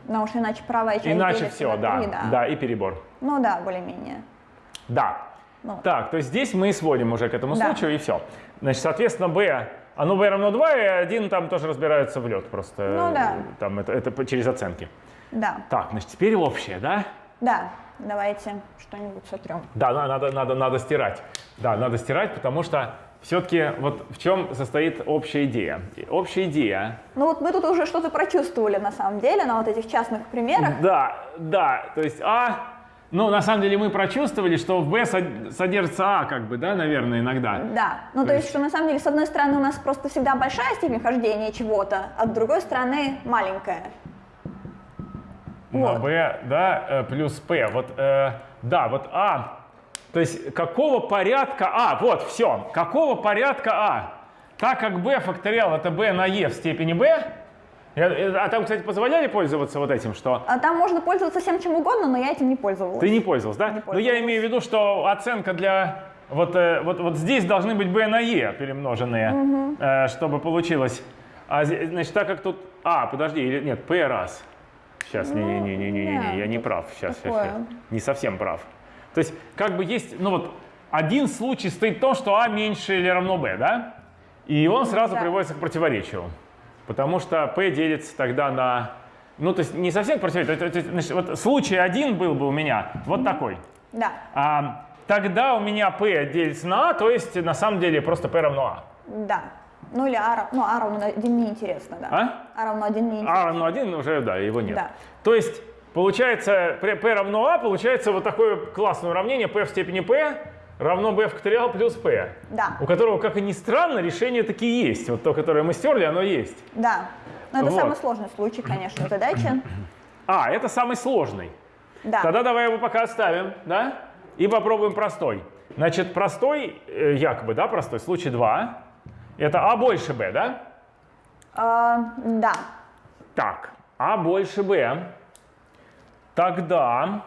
Потому что иначе правая часть Иначе все, на да, три, да. да, и перебор. Ну да, более-менее. Да. Ну. Так, то есть здесь мы сводим уже к этому Да. случаю и все. Значит, соответственно, b, оно b равно 2, и 1 там тоже разбирается в лед просто. Ну да. Там это, это через оценки. Да, Так, значит, теперь общее, да? да. Давайте что-нибудь сотрем. Да, на- надо, надо, надо стирать. Да, надо стирать, потому что все-таки вот в чем состоит общая идея. Общая идея, Ну вот мы тут уже что-то прочувствовали на самом деле на вот этих частных примерах. да, да, то есть А, ну, на самом деле мы прочувствовали, что в сод- содержится А, как бы, да, наверное, иногда. Да, ну то, То есть, есть- что на самом деле, с одной стороны, у нас просто всегда большая степень хождения чего-то, а с другой стороны маленькая. На Вот. Да, э, плюс P. Вот, э, да, вот А. То есть какого порядка А? Вот, все. Какого порядка А? Так как B факториал это B на E в степени B. я- А там, кстати, позволяли пользоваться вот этим, что А там можно пользоваться всем чем угодно, но я этим не пользовалась. ты не пользовался, да? Не Но я пользовалась. имею в виду, что оценка для вот, э, вот, вот здесь должны быть b на e перемноженные, э, чтобы получилось. А значит, так как тут, а, подожди, или нет, p раз. Сейчас, не, не, не, не, не, не, да, я не тут прав. Сейчас, сейчас, такое. сейчас. Не совсем прав. То есть, как бы есть, ну вот, один случай стоит в том, что а меньше или равно b, да? И он сразу Да. приводится к противоречию. Потому что p делится тогда на... Ну, то есть не совсем к противоречию. то есть, значит, вот случай один был бы у меня вот такой. Да, А, тогда у меня p делится на a, то есть на самом деле просто p равно a. да. Ну или а, ну, а равно 1 неинтересно, да. А? А равно 1 неинтересно. a равно 1 уже, да, его нет. Да. То есть получается p, p равно a, получается вот такое классное уравнение p в степени p равно b факториал плюс p. Да. У которого, как и ни странно, решение таки есть. Вот то, которое мы стерли, оно есть. Да. Но это Вот. самый сложный случай, конечно, задачи. А, это самый сложный. Да. Тогда давай его пока оставим, да? И попробуем простой. Значит, простой, э, якобы, да, простой, случай 2. Это А больше Б, да? А, да. Так, А больше Б. Тогда,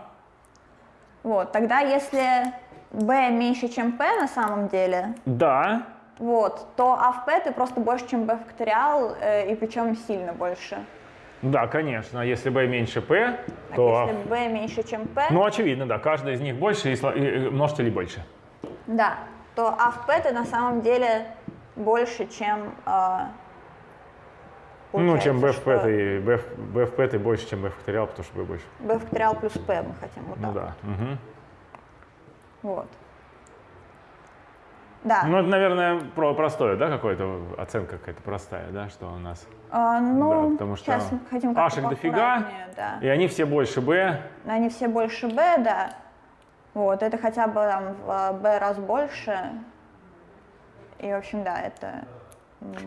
Вот, тогда если b меньше, чем p на самом деле, да, вот, то а в p ты просто больше, чем b факториал, э, и причем сильно больше. да, конечно, если Б меньше П, Так, то... если b меньше, чем p, Ну, очевидно, да, каждый из них больше и, сло- и- и множители больше. да, то а в p ты на самом деле больше, чем... э, ну, чем в получается, П, что ты, в- Б в П ты больше, чем Б факториал, потому что Б больше. b факториал плюс p мы хотим вот Ну так. да. мгм. Вот. Да. Ну, это, наверное, про простое, да, какое-то оценка какая-то простая, да, что у нас. А, ну, да, потому что сейчас хотим ашек дофига, да. и они все больше Б. Они все больше b, да. Вот, это хотя бы там в b раз больше. И, в общем, да, это...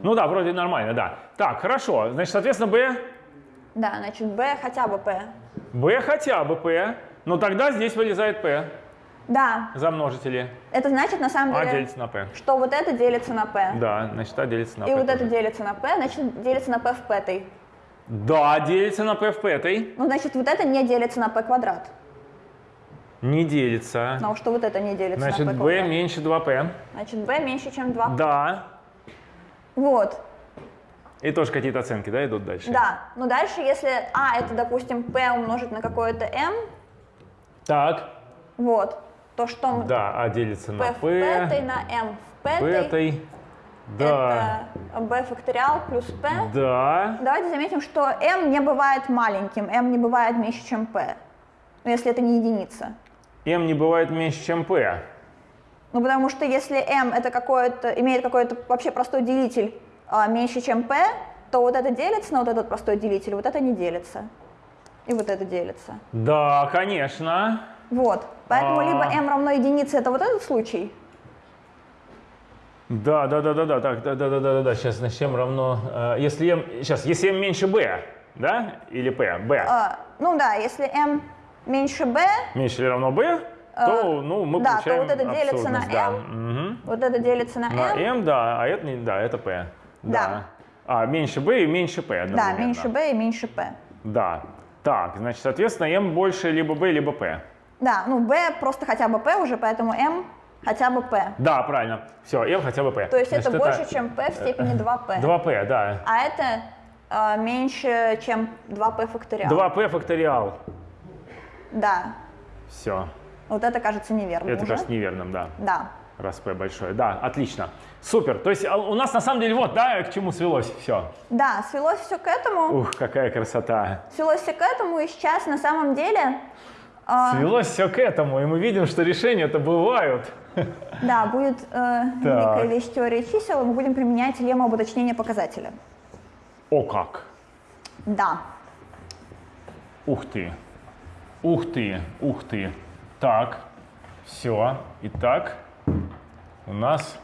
Ну да, вроде нормально, да. Так, хорошо. Значит, соответственно, Б, Да, значит, b хотя бы p. Б хотя бы П, но тогда здесь вылезает П Да, за множители. это значит, на самом А деле, делится на П. что вот это делится на p. Да, значит, А делится на И П. вот это тоже. делится на p, значит, делится на p в пятой. Да, делится на П в пятой. Ну, значит, вот это не делится на p квадрат. Не делится. Потому что вот это не делится Значит, на p Б квадрат. меньше 2П. Значит, b меньше, чем 2 Да. Вот, И тоже какие-то оценки, да, идут дальше? да. Но дальше, если а это, допустим, p умножить на какое-то m, Так. вот, то что мы- Да, А делится p на в пятой П. на m в Пятой. Да. это b факториал плюс p. Да. Давайте заметим, что m не бывает маленьким, m не бывает меньше, чем p. Ну, если это не единица. М не бывает меньше, чем П. Ну, потому что если m это какое-то, имеет какой-то вообще простой делитель а, меньше, чем p, то вот это делится на вот этот простой делитель, вот это не делится. И вот это делится. Да, конечно. Вот. Поэтому А. либо m равно единице, это вот этот случай, Да, да, да, да, да, так, да, да, да, да, да, да. Сейчас значит m равно, э, если m, сейчас, если m меньше b, да, или p, b, А, ну да, если m меньше b, меньше или равно b, то, ну, мы да, то получаем вот это делится на да. m. Мгм. вот это делится на На m, m, да, а это не, да, это p. Да. А, меньше b и меньше p да, меньше b и меньше p. Да. Так, значит, соответственно, m больше либо b, либо p. Да, ну b просто хотя бы p уже, поэтому m хотя бы p. Да, правильно. Все, m хотя бы p. То есть Значит, это больше, чем p в степени 2p. 2p, да. А это э, меньше, чем 2p факториал. 2p факториал. Да, Все. вот это кажется неверным Это уже. кажется неверным, да. Да. Раз p большое. Да, отлично. Супер. То есть а, у нас на самом деле вот, да, к чему свелось все. Да, свелось все к этому. Ух, какая красота. Свелось все к этому, и сейчас на самом деле, э, Свелось все к этому, и мы видим, что решения-то бывают. да, будет э, великая вещь теории чисел, мы будем применять лемму об уточнении показателя. О как. Да. Ух ты. Ух ты, ух ты. Так, все. Итак, у нас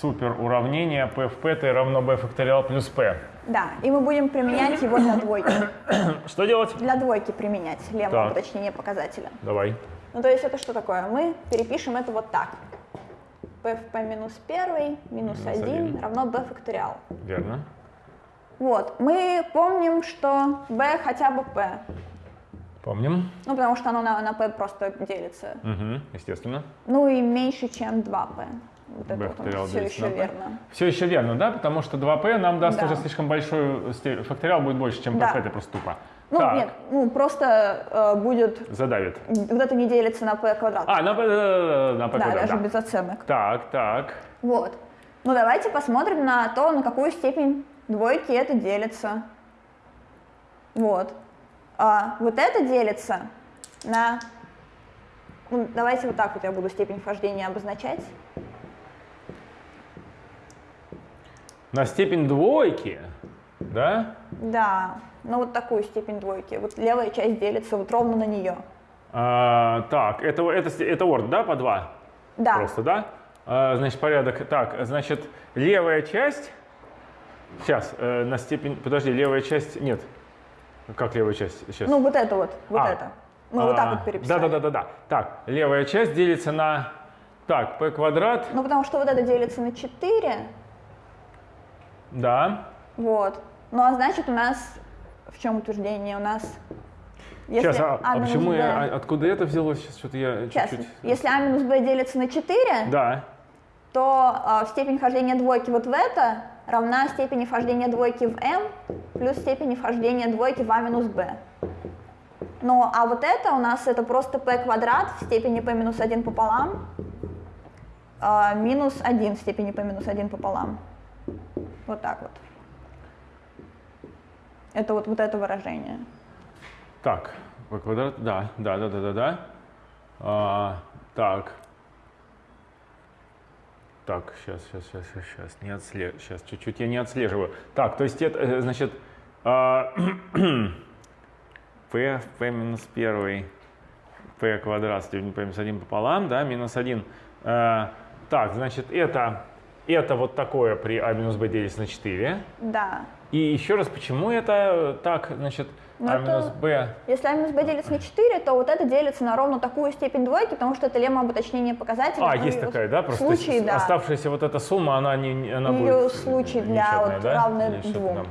супер уравнение p в p равно b факториал плюс p. Да, и мы будем применять его для двойки. Что делать? Для двойки применять об уточнении показателя. Давай. Ну, то есть это что такое? Мы перепишем это вот так. p в p минус 1 минус Минус 1 один. равно b факториал. Верно. Вот, мы помним, что b хотя бы p. Помним. Ну, потому что оно на, на p просто делится. Угу, естественно. Ну и меньше, чем 2p. Вот это вот факториал все еще p. верно. Все еще верно, да? Потому что 2p нам даст Да. уже слишком большой факториал, будет больше, чем p Да. в это просто тупо. Ну, так, нет, ну просто э, будет, задавит. вот это не делится на p квадрат. А, на p, да, на p да, квадрат, даже да. без оценок. Так, так. Вот. Ну, давайте посмотрим на то, на какую степень двойки это делится. Вот. А, вот это делится на... ну, давайте вот так вот я буду степень вхождения обозначать. На степень двойки, да? Да, ну вот такую степень двойки. Вот левая часть делится вот ровно на нее. А, так, это, это, это орд, да, по 2? Да, Просто, да? А, значит, порядок. Так, значит, левая часть... Сейчас, э, на степень... Подожди, левая часть... Нет. Как левая часть? Сейчас. ну вот это вот, вот А, это. Мы вот так вот переписали. Да, да, да, да, да. Так, левая часть делится на... Так, p квадрат, Ну потому что вот это делится на 4, да. вот. Ну а значит у нас, в чем утверждение? У нас... Если Сейчас, а, а минус почему b- я, а откуда это взялось? Сейчас что-то я Сейчас, чуть-чуть... если а минус b делится на 4, Да, то а, степень вхождения двойки вот в это равна степени вхождения двойки в m плюс степени вхождения двойки в а минус b. Ну, а вот это у нас это просто p квадрат в степени p минус 1 пополам а, минус 1 в степени p минус 1 пополам. Вот так вот. Это вот, вот это выражение. так, p квадрат, да, да, да, да, да, да. А, так. Так, сейчас, сейчас, сейчас, сейчас, сейчас, не отслеживаю, сейчас, чуть-чуть я не отслеживаю. Так, то есть это, э, значит, а, p, p минус 1, p квадрат степень p минус 1 пополам, да, минус 1. А, так, значит, это, это вот такое при а минус b делится на 4. Да. И еще раз, почему это так, значит, а минус b? Если а минус b делится на 4, то вот это делится на ровно такую степень двойки, потому что это лемма об уточнении показателя. А, есть такая, да? Просто случае, с- да. оставшаяся вот эта сумма, она не, она Её будет случай для вот да? равной что-то двум.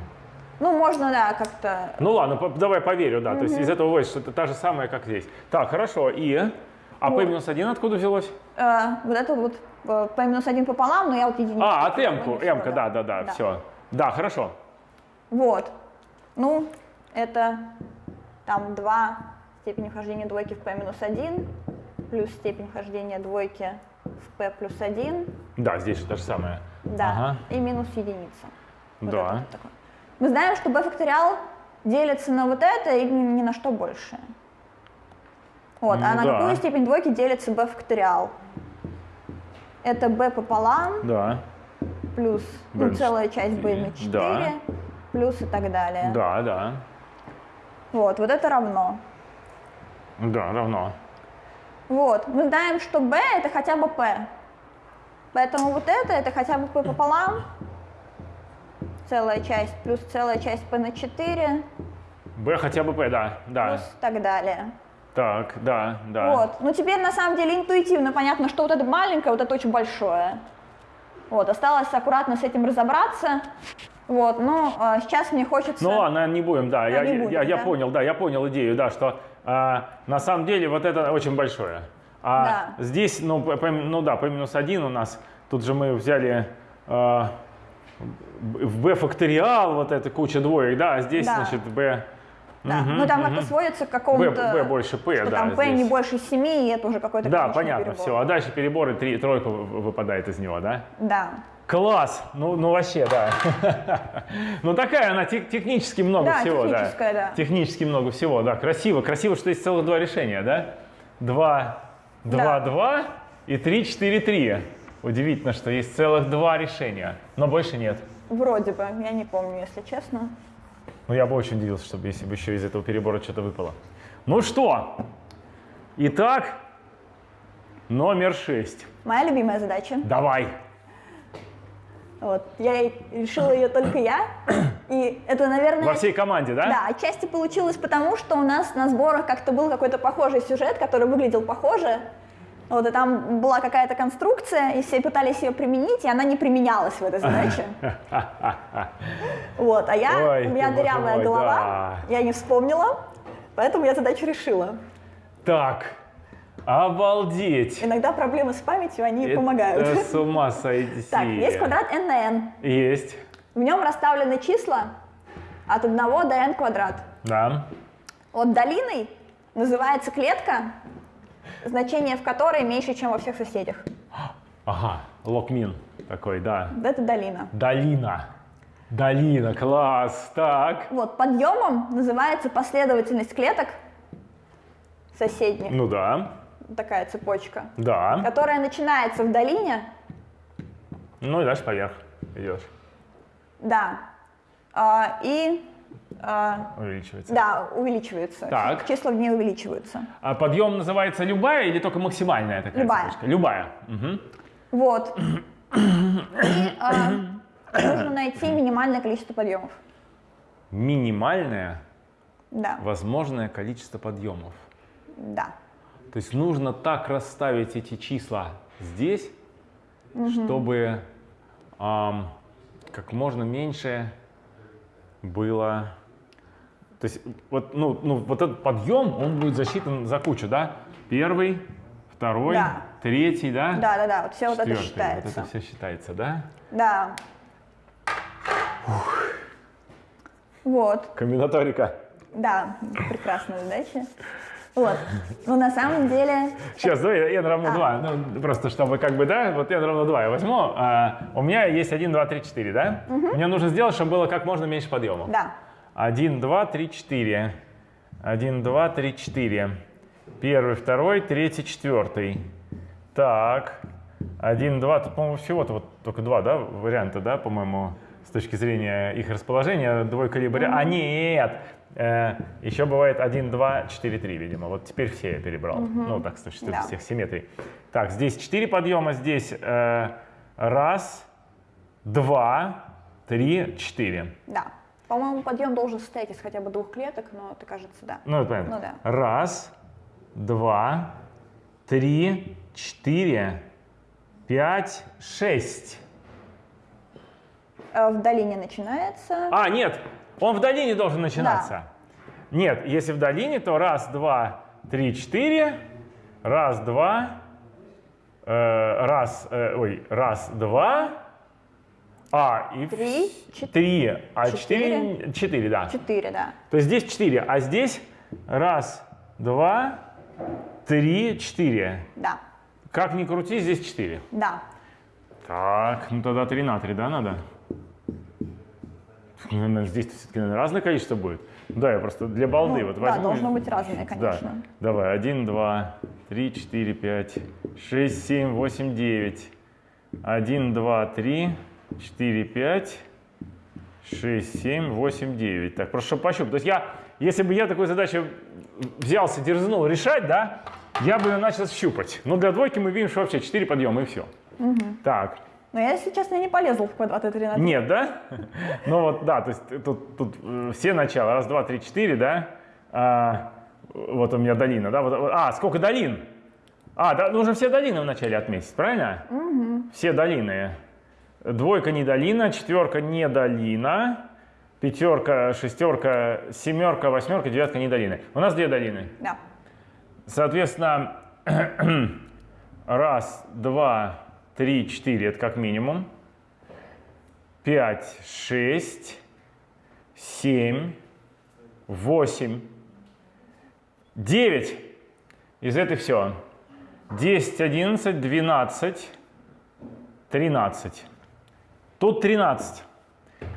Ну, можно, да, как-то... Ну ладно, давай поверю, да. То есть из этого выводится, что это та же самая, как здесь. Так, хорошо. И а Вот. p минус 1 откуда взялось? э, вот это вот э, p минус 1 пополам, но я вот единицу. А, от m-ку, m-ка, да, да, да, все. Да, хорошо. Вот. Ну, это там 2 степени вхождения двойки в p минус 1, плюс степень вхождения двойки в p плюс 1, Да, здесь же то же самое. да, Ага. и минус единица. Вот Да. вот. Мы знаем, что b факториал делится на вот это и ни, на что больше. Вот, а Ну на да. какую степень двойки делится b факториал? Это b пополам Да, плюс ну, целая часть b на 4 Да. плюс и так далее. да, да. Вот, вот это равно. Да, равно. Вот, мы знаем, что b это хотя бы p. Поэтому вот это, это хотя бы p пополам, целая часть, плюс целая часть p на 4, b хотя бы p, да, да. плюс так далее. Так, да, да. Вот. Ну теперь на самом деле интуитивно понятно, что вот это маленькое, вот это очень большое. Вот, осталось аккуратно с этим разобраться. Вот, но а, сейчас мне хочется... Ну ладно, не будем, да, я, не будем, я, я да? понял, да, я понял идею, да, что а, на самом деле вот это очень большое. А Да. здесь, ну, p- ну да, p минус 1 у нас, тут же мы взяли а, в b факториал вот эта куча двоек, да, а здесь, Да. значит, b... Да, Мгм, ну там мгм. это сводится к какому-то... b больше p, да, там p не здесь. больше 7, и это уже какой-то Да, понятно, перебор. все. А дальше переборы, три, тройка вы- выпадает из него, да? Да. Класс! Ну, ну вообще, да. ну такая она, тех- технически много Да, всего, да. техническая, да. Технически много всего, да. Красиво, красиво, что есть целых два решения, да? Два, два, Да. два и три, четыре, три. Удивительно, что есть целых два решения, но больше нет. Вроде бы, я не помню, если честно. Ну, я бы очень удивился, чтобы если бы еще из этого перебора что-то выпало. Ну что, итак, номер шесть. Моя любимая задача. Давай. Вот. Я решила ее только я. И это, наверное... Во всей команде, да? Да, отчасти получилось потому, что у нас на сборах как-то был какой-то похожий сюжет, который выглядел похоже. Вот, и там была какая-то конструкция, и все пытались ее применить, и она не применялась в этой задаче. Вот, а я, Ой, у меня дырявая мой, голова, я не вспомнила, поэтому я задачу решила. Так, обалдеть. Иногда проблемы с памятью, они помогают. Это с ума сойти. Так, есть квадрат n на n. Есть, В нем расставлены числа от 1 до n квадрат. да. Вот долиной называется клетка, значение в которой меньше, чем во всех соседях. Ага, локмин такой, да. Это долина. Долина. Долина, класс. Так. Вот, подъемом называется последовательность клеток соседних, Ну да, такая цепочка, да. которая начинается в долине, Ну и дальше поверх идешь. да, а, и, а, Увеличивается. да, увеличивается. Так. Числа в ней увеличиваются. А подъем называется любая или только максимальная такая Любая. цепочка? Любая. Мгм. Вот. И а, нужно найти минимальное количество подъемов. Минимальное Да, возможное количество подъемов. да. То есть нужно так расставить эти числа здесь, чтобы ам, как можно меньше было. То есть вот, ну, ну, вот этот подъем, он будет засчитан за кучу, да? Первый, второй, Да. третий, да? Да, да, да, вот все вот это Четвертый. считается. Вот это все считается, да? Да. Вот, Комбинаторика. да, прекрасная задача. Вот. Ну, на самом деле, Сейчас, давай n равно А. 2. Ну, просто чтобы как бы, да, вот n равно 2 я возьму. А, у меня есть 1, 2, 3, 4, да? Мне нужно сделать, чтобы было как можно меньше подъемов. да. 1, 2, 3, 4. 1, 2, 3, 4. Первый, второй, третий, четвертый. Так. 1, 2, тут, по-моему, всего-то вот только два, да, варианта, да, по-моему, с точки зрения их расположения. Двойка либо... А, нет! Э, еще бывает 1, 2, 4, 3, видимо. Вот теперь все я перебрал. Ну, так, с точки Да. всех симметрий. Так, здесь 4 подъема, здесь э, раз, два, три, четыре. Да. По-моему, подъем должен состоять из хотя бы двух клеток, но это кажется, да. Ну, это понятно. Ну да. Раз, два, три, четыре, пять, шесть. Э, В долине начинается. А, нет, он в долине должен начинаться. Нет, если в долине, то раз, два, три, четыре. Раз, два. э, раз, э, ой, раз, два. А, и Три, четыре, три. А четыре. четыре, четыре, да. четыре, да. То есть здесь 4, а здесь раз, два, три, четыре. Да, Как ни крути, здесь 4. да. Так, ну тогда 3 на 3, да, надо? Здесь все-таки разное количество будет. Да, я просто для балды Ну, вот да, возьму. должно быть разное, Да, конечно. давай, 1, 2, 3, 4, 5, 6, 7, 8, 9. 1, 2, 3, 4, 5, 6, 7, 8, 9. Так, просто пощупать. То есть я, если бы я такую задачу взялся, дерзнул решать, да, я бы ее начал щупать. Но для двойки мы видим, что вообще 4 подъема и все. Так, Но я, если честно, не полезла в квадрат и 3 на 3. нет, да? Ну вот, да, то есть тут, тут э, все начала. Раз, два, три, четыре, да? А, вот у меня долина, да? Вот, а, сколько долин? А, да, нужно все долины вначале отметить, правильно? Все долины. Двойка не долина, четверка не долина, пятерка, шестерка, семерка, восьмерка, девятка не долины. У нас две долины. Да. Соответственно, раз, два, три, четыре, это как минимум. Пять, шесть, семь, восемь, девять. Из этой все. Десять, одиннадцать, двенадцать, тринадцать. Тут тринадцать.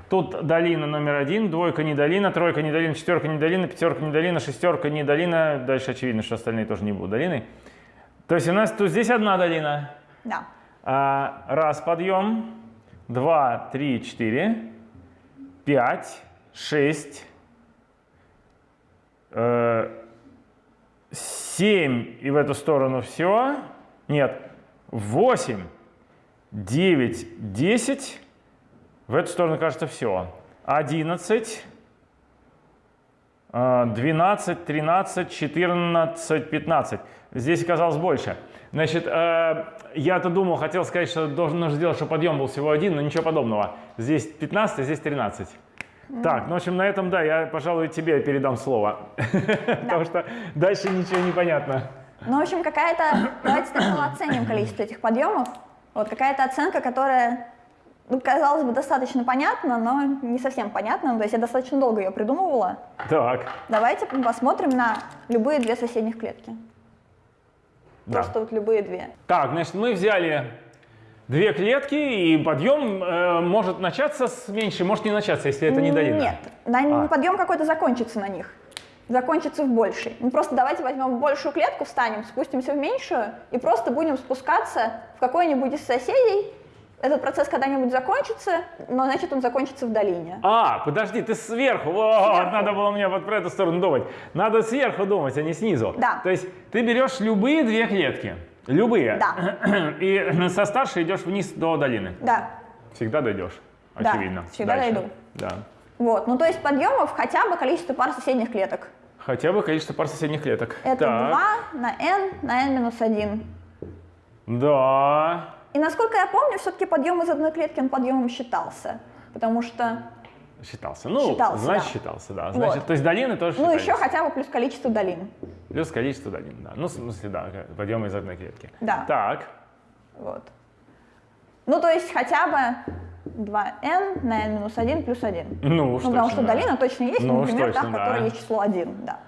Тут долина номер один, двойка не долина, тройка не долина, четверка не долина, пятерка не долина, шестерка не долина. Дальше очевидно, что остальные тоже не будут долиной. То есть у нас тут здесь одна долина. Да. А, раз подъем, два, три, четыре, пять, шесть, э, семь и в эту сторону все. Нет, восемь, девять, десять. В эту сторону, кажется, все. Одиннадцать, э, двенадцать, тринадцать, четырнадцать, пятнадцать. Здесь оказалось больше. Значит, э, я-то думал, хотел сказать, что должен нужно сделать, чтобы подъем был всего один, но ничего подобного. Здесь 15, а здесь 13. Так, ну, в общем, на этом, да, я, пожалуй, тебе передам слово. Потому что дальше ничего не понятно. Ну, в общем, какая-то... Давайте сначала оценим количество этих подъемов. Вот какая-то оценка, которая, ну, казалось бы, достаточно понятна, но не совсем понятна. Ну, То есть я достаточно долго ее придумывала. Так, Давайте посмотрим на любые две соседних клетки. да. Просто вот любые две. Так, значит, мы взяли две клетки, и подъем э, может начаться с меньшей, может не начаться, если это не долина. Нет, на- А. подъем какой-то закончится на них. Закончится в большей. Ну, просто давайте возьмем большую клетку, встанем, спустимся в меньшую и просто будем спускаться в какой-нибудь из соседей. Этот процесс когда-нибудь закончится, но значит он закончится в долине. А, подожди, ты сверху. Вот, надо было мне вот про эту сторону думать. Надо сверху думать, а не снизу. Да. То есть ты берешь любые две клетки. Любые. Да. И со старшей идешь вниз до долины. Да. Всегда дойдешь. Да, Очевидно. всегда Дальше. дойду. Да. Вот, ну то есть подъемов хотя бы количество пар соседних клеток. Хотя бы количество пар соседних клеток. Это Так. 2 на n на n минус 1. Да. И насколько я помню, все-таки подъем из одной клетки он подъемом считался. Потому что, Считался. Ну, Считался, значит, да. считался, да. Значит, Вот. то есть долины тоже ну считались. еще хотя бы плюс количество долин. Плюс количество долин, да. Ну, в смысле, да, подъемы из одной клетки. Да. Так. Вот. Ну, то есть хотя бы 2n на n минус 1 плюс 1. Ну, уж Ну, потому что да. долина точно есть, Ну, например, та, точно, в которой да. есть число 1. Да.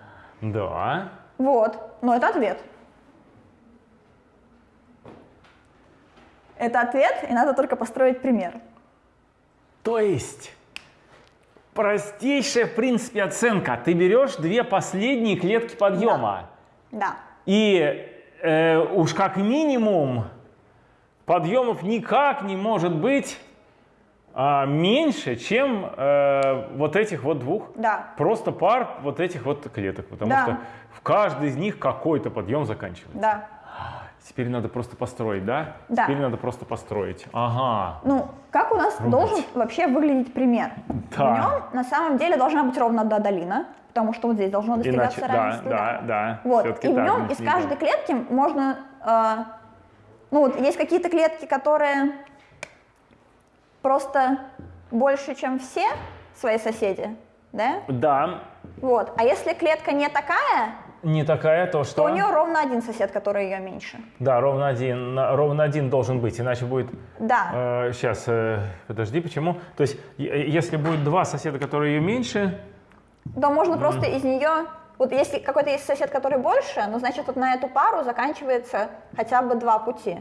Да. Вот. Но это ответ. Это ответ, и надо только построить пример. То есть, простейшая, в принципе, оценка. Ты берешь две последние клетки подъема. Да. И э, уж как минимум подъемов никак не может быть а, меньше, чем э, вот этих вот двух. Да. Просто пар вот этих вот клеток. Потому Да. что в каждой из них какой-то подъем заканчивается. Да. Теперь надо просто построить, да? Да. Теперь надо просто построить. Ага. Ну, как у нас должен вообще выглядеть пример? Да. В нем на самом деле должна быть ровно одна долина, потому что вот здесь должно достигаться Иначе, да, равенство. да, да. Вот. всё-таки И в нем из каждой клетки можно, э, ну вот есть какие-то клетки, которые просто больше, чем все свои соседи, да? Да, Вот. А если клетка не такая, не такая, то что? то у нее ровно один сосед, который ее меньше. Да, ровно один, ровно один должен быть, иначе будет... Да. сейчас, подожди, почему? То есть, е- если будет два соседа, которые ее меньше, то можно просто из нее, вот если какой-то есть сосед, который больше, ну значит вот на эту пару заканчивается хотя бы два пути.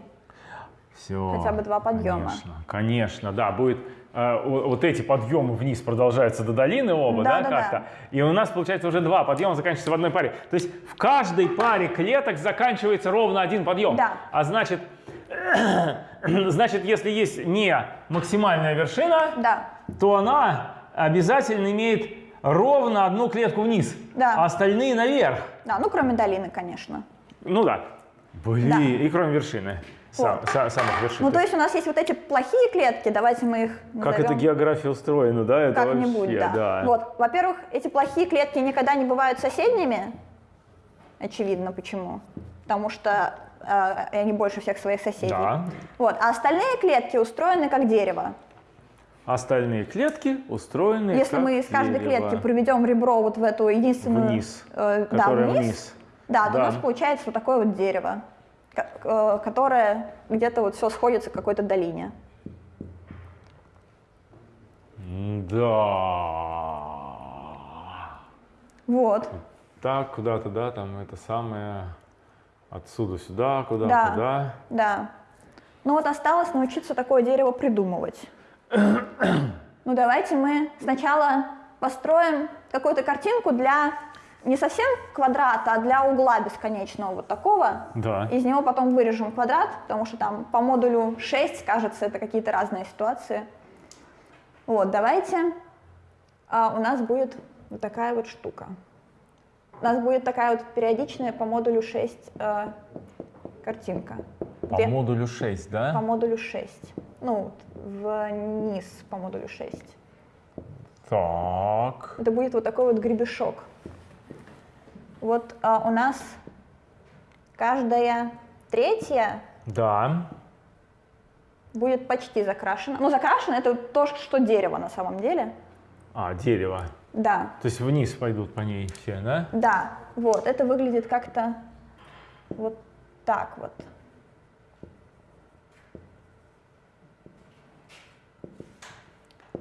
все. Хотя бы два подъема. Конечно, конечно, да, будет... э, вот эти подъемы вниз продолжаются до долины оба, да, Да, да, да. как-то? И у нас, получается, уже два подъема заканчиваются в одной паре. То есть в каждой паре клеток заканчивается ровно один подъем. Да. А значит, значит, если есть не максимальная вершина, Да. то она обязательно имеет ровно одну клетку вниз, Да. а остальные наверх. Да, ну кроме долины, конечно. Ну да. Блин, Да. и кроме вершины. Сам- Вот. са- самых вершин. Ну, то есть у нас есть вот эти плохие клетки, давайте мы их как это назовем география устроена, да? Это как-нибудь, вообще, да. Вот, во-первых, эти плохие клетки никогда не бывают соседними, очевидно, почему. Потому что э, они больше всех своих соседей. Да. Вот, а остальные клетки устроены как дерево. Остальные клетки устроены Если как мы из каждой дерево. клетки проведем ребро вот в эту единственную... Вниз, э, да, вниз, вниз. Да, то Да. у нас получается вот такое вот дерево, которое где-то вот все сходится в какой-то долине. Да. Вот. Так, куда-то, да, там это самое, отсюда сюда, куда-то, Да. да. Да. Ну вот осталось научиться такое дерево придумывать. Ну давайте мы сначала построим какую-то картинку для не совсем квадрата, а для угла бесконечного вот такого. Да. Из него потом вырежем квадрат, потому что там по модулю 6, кажется, это какие-то разные ситуации. Вот, давайте. А, у нас будет вот такая вот штука. У нас будет такая вот периодичная по модулю 6 э, картинка. По Где- модулю 6, да? по модулю 6. Ну, вниз по модулю 6. Так. Это будет вот такой вот гребешок. Вот а, у нас каждая третья Да. будет почти закрашена. Ну, закрашена это то, что дерево на самом деле. А, дерево. Да, То есть вниз пойдут по ней все, да? да, вот, это выглядит как-то вот так вот.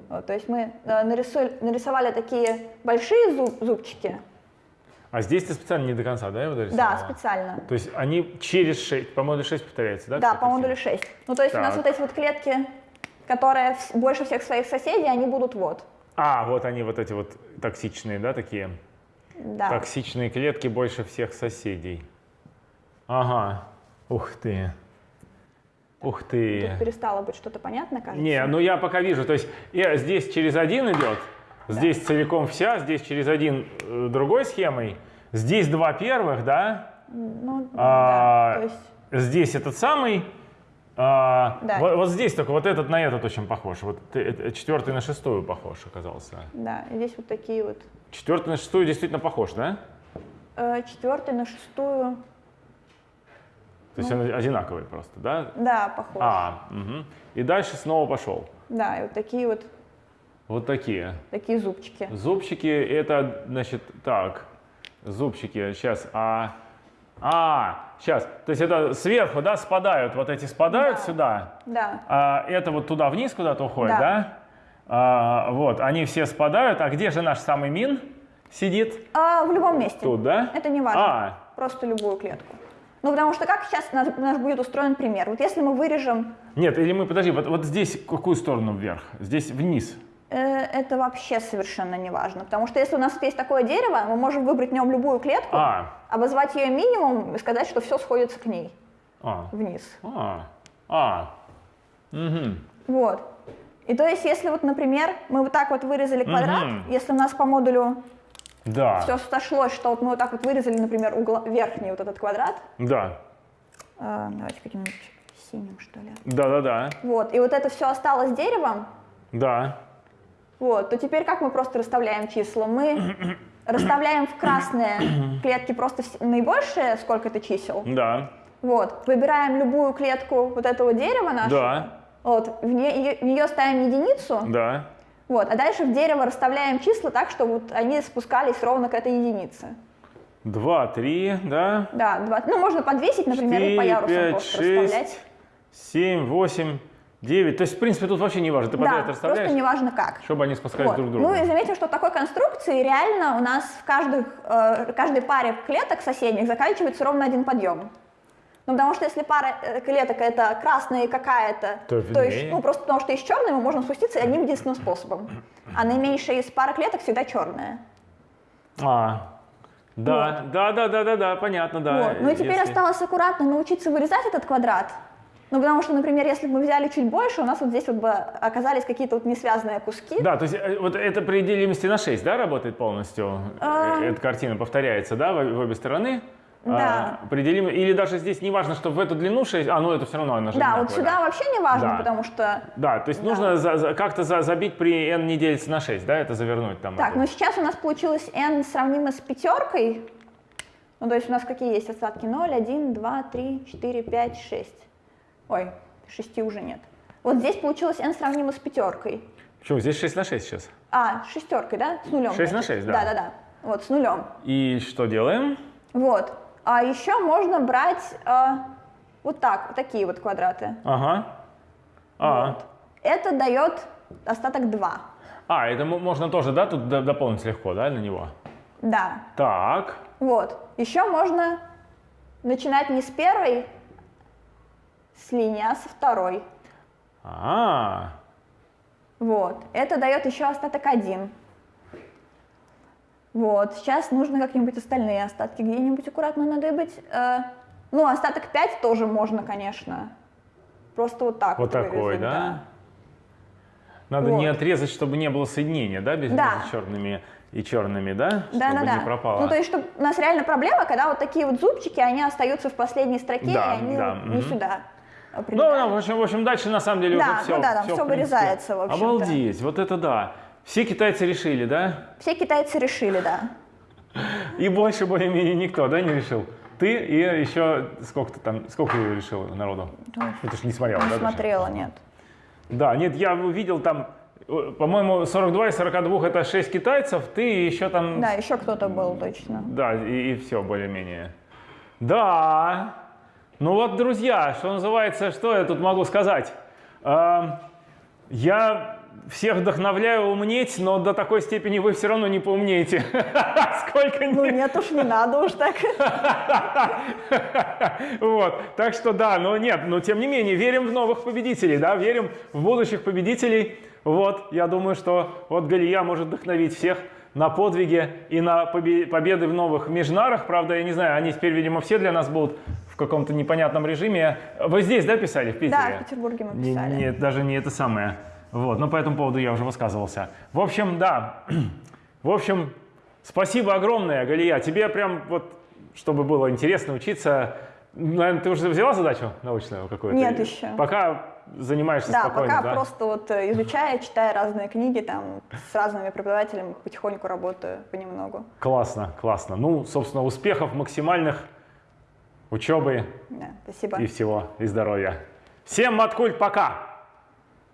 Вот, то есть мы э, нарису- нарисовали такие большие зуб- зубчики. А здесь ты специально не до конца, да, его Да, дорисовала? специально. То есть они через 6, по модулю 6 повторяется, да? Да, по модулю картина? 6. Ну, то есть у нас Так. вот эти вот клетки, которые больше всех своих соседей, они будут вот. А, вот они, вот эти вот токсичные, да, такие? Да. Токсичные клетки больше всех соседей. Ага. Ух ты. Ух ты. Тут перестало быть что-то понятно, кажется. Не, ну я пока вижу, то есть э, здесь через один идет, здесь целиком вся, здесь через один э, другой схемой, здесь два первых, да, Ну, А, да, то есть, здесь этот самый, а, Да. вот, вот здесь только вот этот на этот очень похож, вот э, четвертый на шестую похож оказался. да, здесь вот такие вот. Четвертый на шестую действительно похож, да? Э, четвертый на шестую, То есть он одинаковый просто, да? да, похож. А, мгм. и дальше снова пошел. Да, и вот такие вот, Вот такие. такие зубчики. Зубчики это, значит, так, зубчики, сейчас, а, а, сейчас, то есть это сверху, да, спадают, вот эти спадают Да. сюда, Да, а это вот туда вниз куда-то уходит, да? Да. А, вот, они все спадают, а где же наш самый мин сидит? а в любом месте. Тут, да? Это не важно. А, Просто любую клетку. Ну, потому что как сейчас наш, наш будет устроен пример? Вот если мы вырежем, нет, или мы, подожди, вот, вот здесь какую сторону вверх? Здесь вниз. Э, это вообще совершенно не важно. Потому что если у нас есть такое дерево, мы можем выбрать в нем любую клетку, А, обозвать ее минимум и сказать, что все сходится к ней а, вниз. а, а, угу. Вот. И то есть, если вот, например, мы вот так вот вырезали квадрат, Мгм. если у нас по модулю Да, все сошлось, что вот мы вот так вот вырезали, например, угла, верхний вот этот квадрат, да, э, давайте каким-нибудь синим, что ли. да-да-да, Вот, и вот это все осталось деревом, да. Вот, то теперь как мы просто расставляем числа? Мы расставляем в красные клетки просто вс- наибольшие, сколько это чисел. Да, Вот, выбираем любую клетку вот этого дерева нашего. да, Вот, в нее, в нее ставим единицу. да. Вот, а дальше в дерево расставляем числа так, чтобы вот они спускались ровно к этой единице. Два, три, да. Да, два, ну можно подвесить, например, и по Четыре, ярусам пять, просто расставлять. шесть, семь, восемь, девять. То есть, в принципе, тут вообще не важно. Ты Да, подряд просто расставляешь, неважно как. чтобы они спускались Вот. друг к другу. Ну и заметим, что в такой конструкции реально у нас в каждых, э, каждой паре клеток соседних заканчивается ровно один подъем. Ну, потому что если пара э, клеток это красная какая-то, То есть, виднее. ну, просто потому что есть черная, мы можем спуститься одним единственным способом. А наименьшая из пары клеток всегда черная. А, да, да, да, да, да, да, понятно, да. Вот. Ну и теперь Если- осталось аккуратно научиться вырезать этот квадрат. Ну, потому что, например, если бы мы взяли чуть больше, у нас вот здесь вот бы оказались какие-то вот несвязанные куски. Да, то есть э, вот это при делимости на 6, да, работает полностью? А. Эта картина повторяется, да, в, в обе стороны? а, Да. определим, или даже здесь не важно, что в эту длину 6, а ну это все равно она же Да, вот сюда вообще не важно, Да. потому что... Да, то есть Да. нужно за- за- как-то за- забить при n не делится на 6, да, это завернуть там. Так, эту. ну сейчас у нас получилось n сравнимо с пятеркой. Ну, то есть у нас какие есть остатки? 0, 1, 2, 3, 4, 5, 6. Ой, 6 уже нет. Вот здесь получилось n сравнимо с пятеркой. Почему? Здесь 6 на 6 сейчас. А, с шестеркой, да? С нулем. 6 на значит. 6, да. Да-да-да. Вот, с нулем. И что делаем? Вот. А еще можно брать а, вот так, вот такие вот квадраты. Ага. А, Вот. Это дает остаток 2. а это мо- можно тоже, да, тут дополнить легко, да, на него? Да. Так. Вот. Еще можно начинать не с первой с линии, а со второй. А, Вот. Это дает еще остаток 1. Вот. Сейчас нужно как-нибудь остальные остатки где-нибудь аккуратно надыбать. Э, ну, остаток 5 тоже можно, конечно. Просто вот так вот такой, вырезать, да? Надо Вот. не отрезать, чтобы не было соединения, да, без- Да. между черными и черными, да? Да, чтобы да, да. не пропало. Ну, то есть, чтобы у нас реально проблема, когда вот такие вот зубчики, они остаются в последней строке, Да, и они да, вот не мгм. сюда. Ну, определяют. да, в общем, в общем, дальше на самом деле Да, уже ну все. да, там всё вырезается, в общем-то. Обалдеть, вот это да. Все китайцы решили, да? Все китайцы решили, да. И больше более-менее никто, да, не решил? Ты и еще сколько ты там, сколько решил народу? Ну, ты ж не смотрела, Не да? точно? смотрела, нет. Да, нет, я увидел там, по-моему, 42 из 42 это 6 китайцев, ты и еще там... Да, еще кто-то был точно. Да, и, все более-менее. Да. Ну вот, друзья, что называется, что я тут могу сказать? Эм, я всех вдохновляю умнеть, но до такой степени вы все равно не поумнеете. Сколько Ну нет уж, не надо уж так. Вот, так что да, но нет, но тем не менее, верим в новых победителей, да, верим в будущих победителей. Вот, я думаю, что вот Галия может вдохновить всех на подвиги и на побе- победы в новых межнарах. Правда, я не знаю, они теперь, видимо, все для нас будут в каком-то непонятном режиме. Вы здесь, да, писали, в Питере? Да, в Петербурге мы Не- писали. Нет, даже не это самое. Вот, но по этому поводу я уже высказывался. В общем, да. В общем, спасибо огромное, Галия. Тебе прям вот, чтобы было интересно учиться. Наверное, ты уже взяла задачу научную какую-то? Нет еще. Пока занимаешься Да, спокойно, пока да? просто вот э, изучаю, читаю разные книги, там с разными преподавателями потихоньку работаю понемногу. Классно, классно. Ну, собственно, успехов максимальных, учебы Да, спасибо. и всего, и здоровья. Всем маткульт, пока!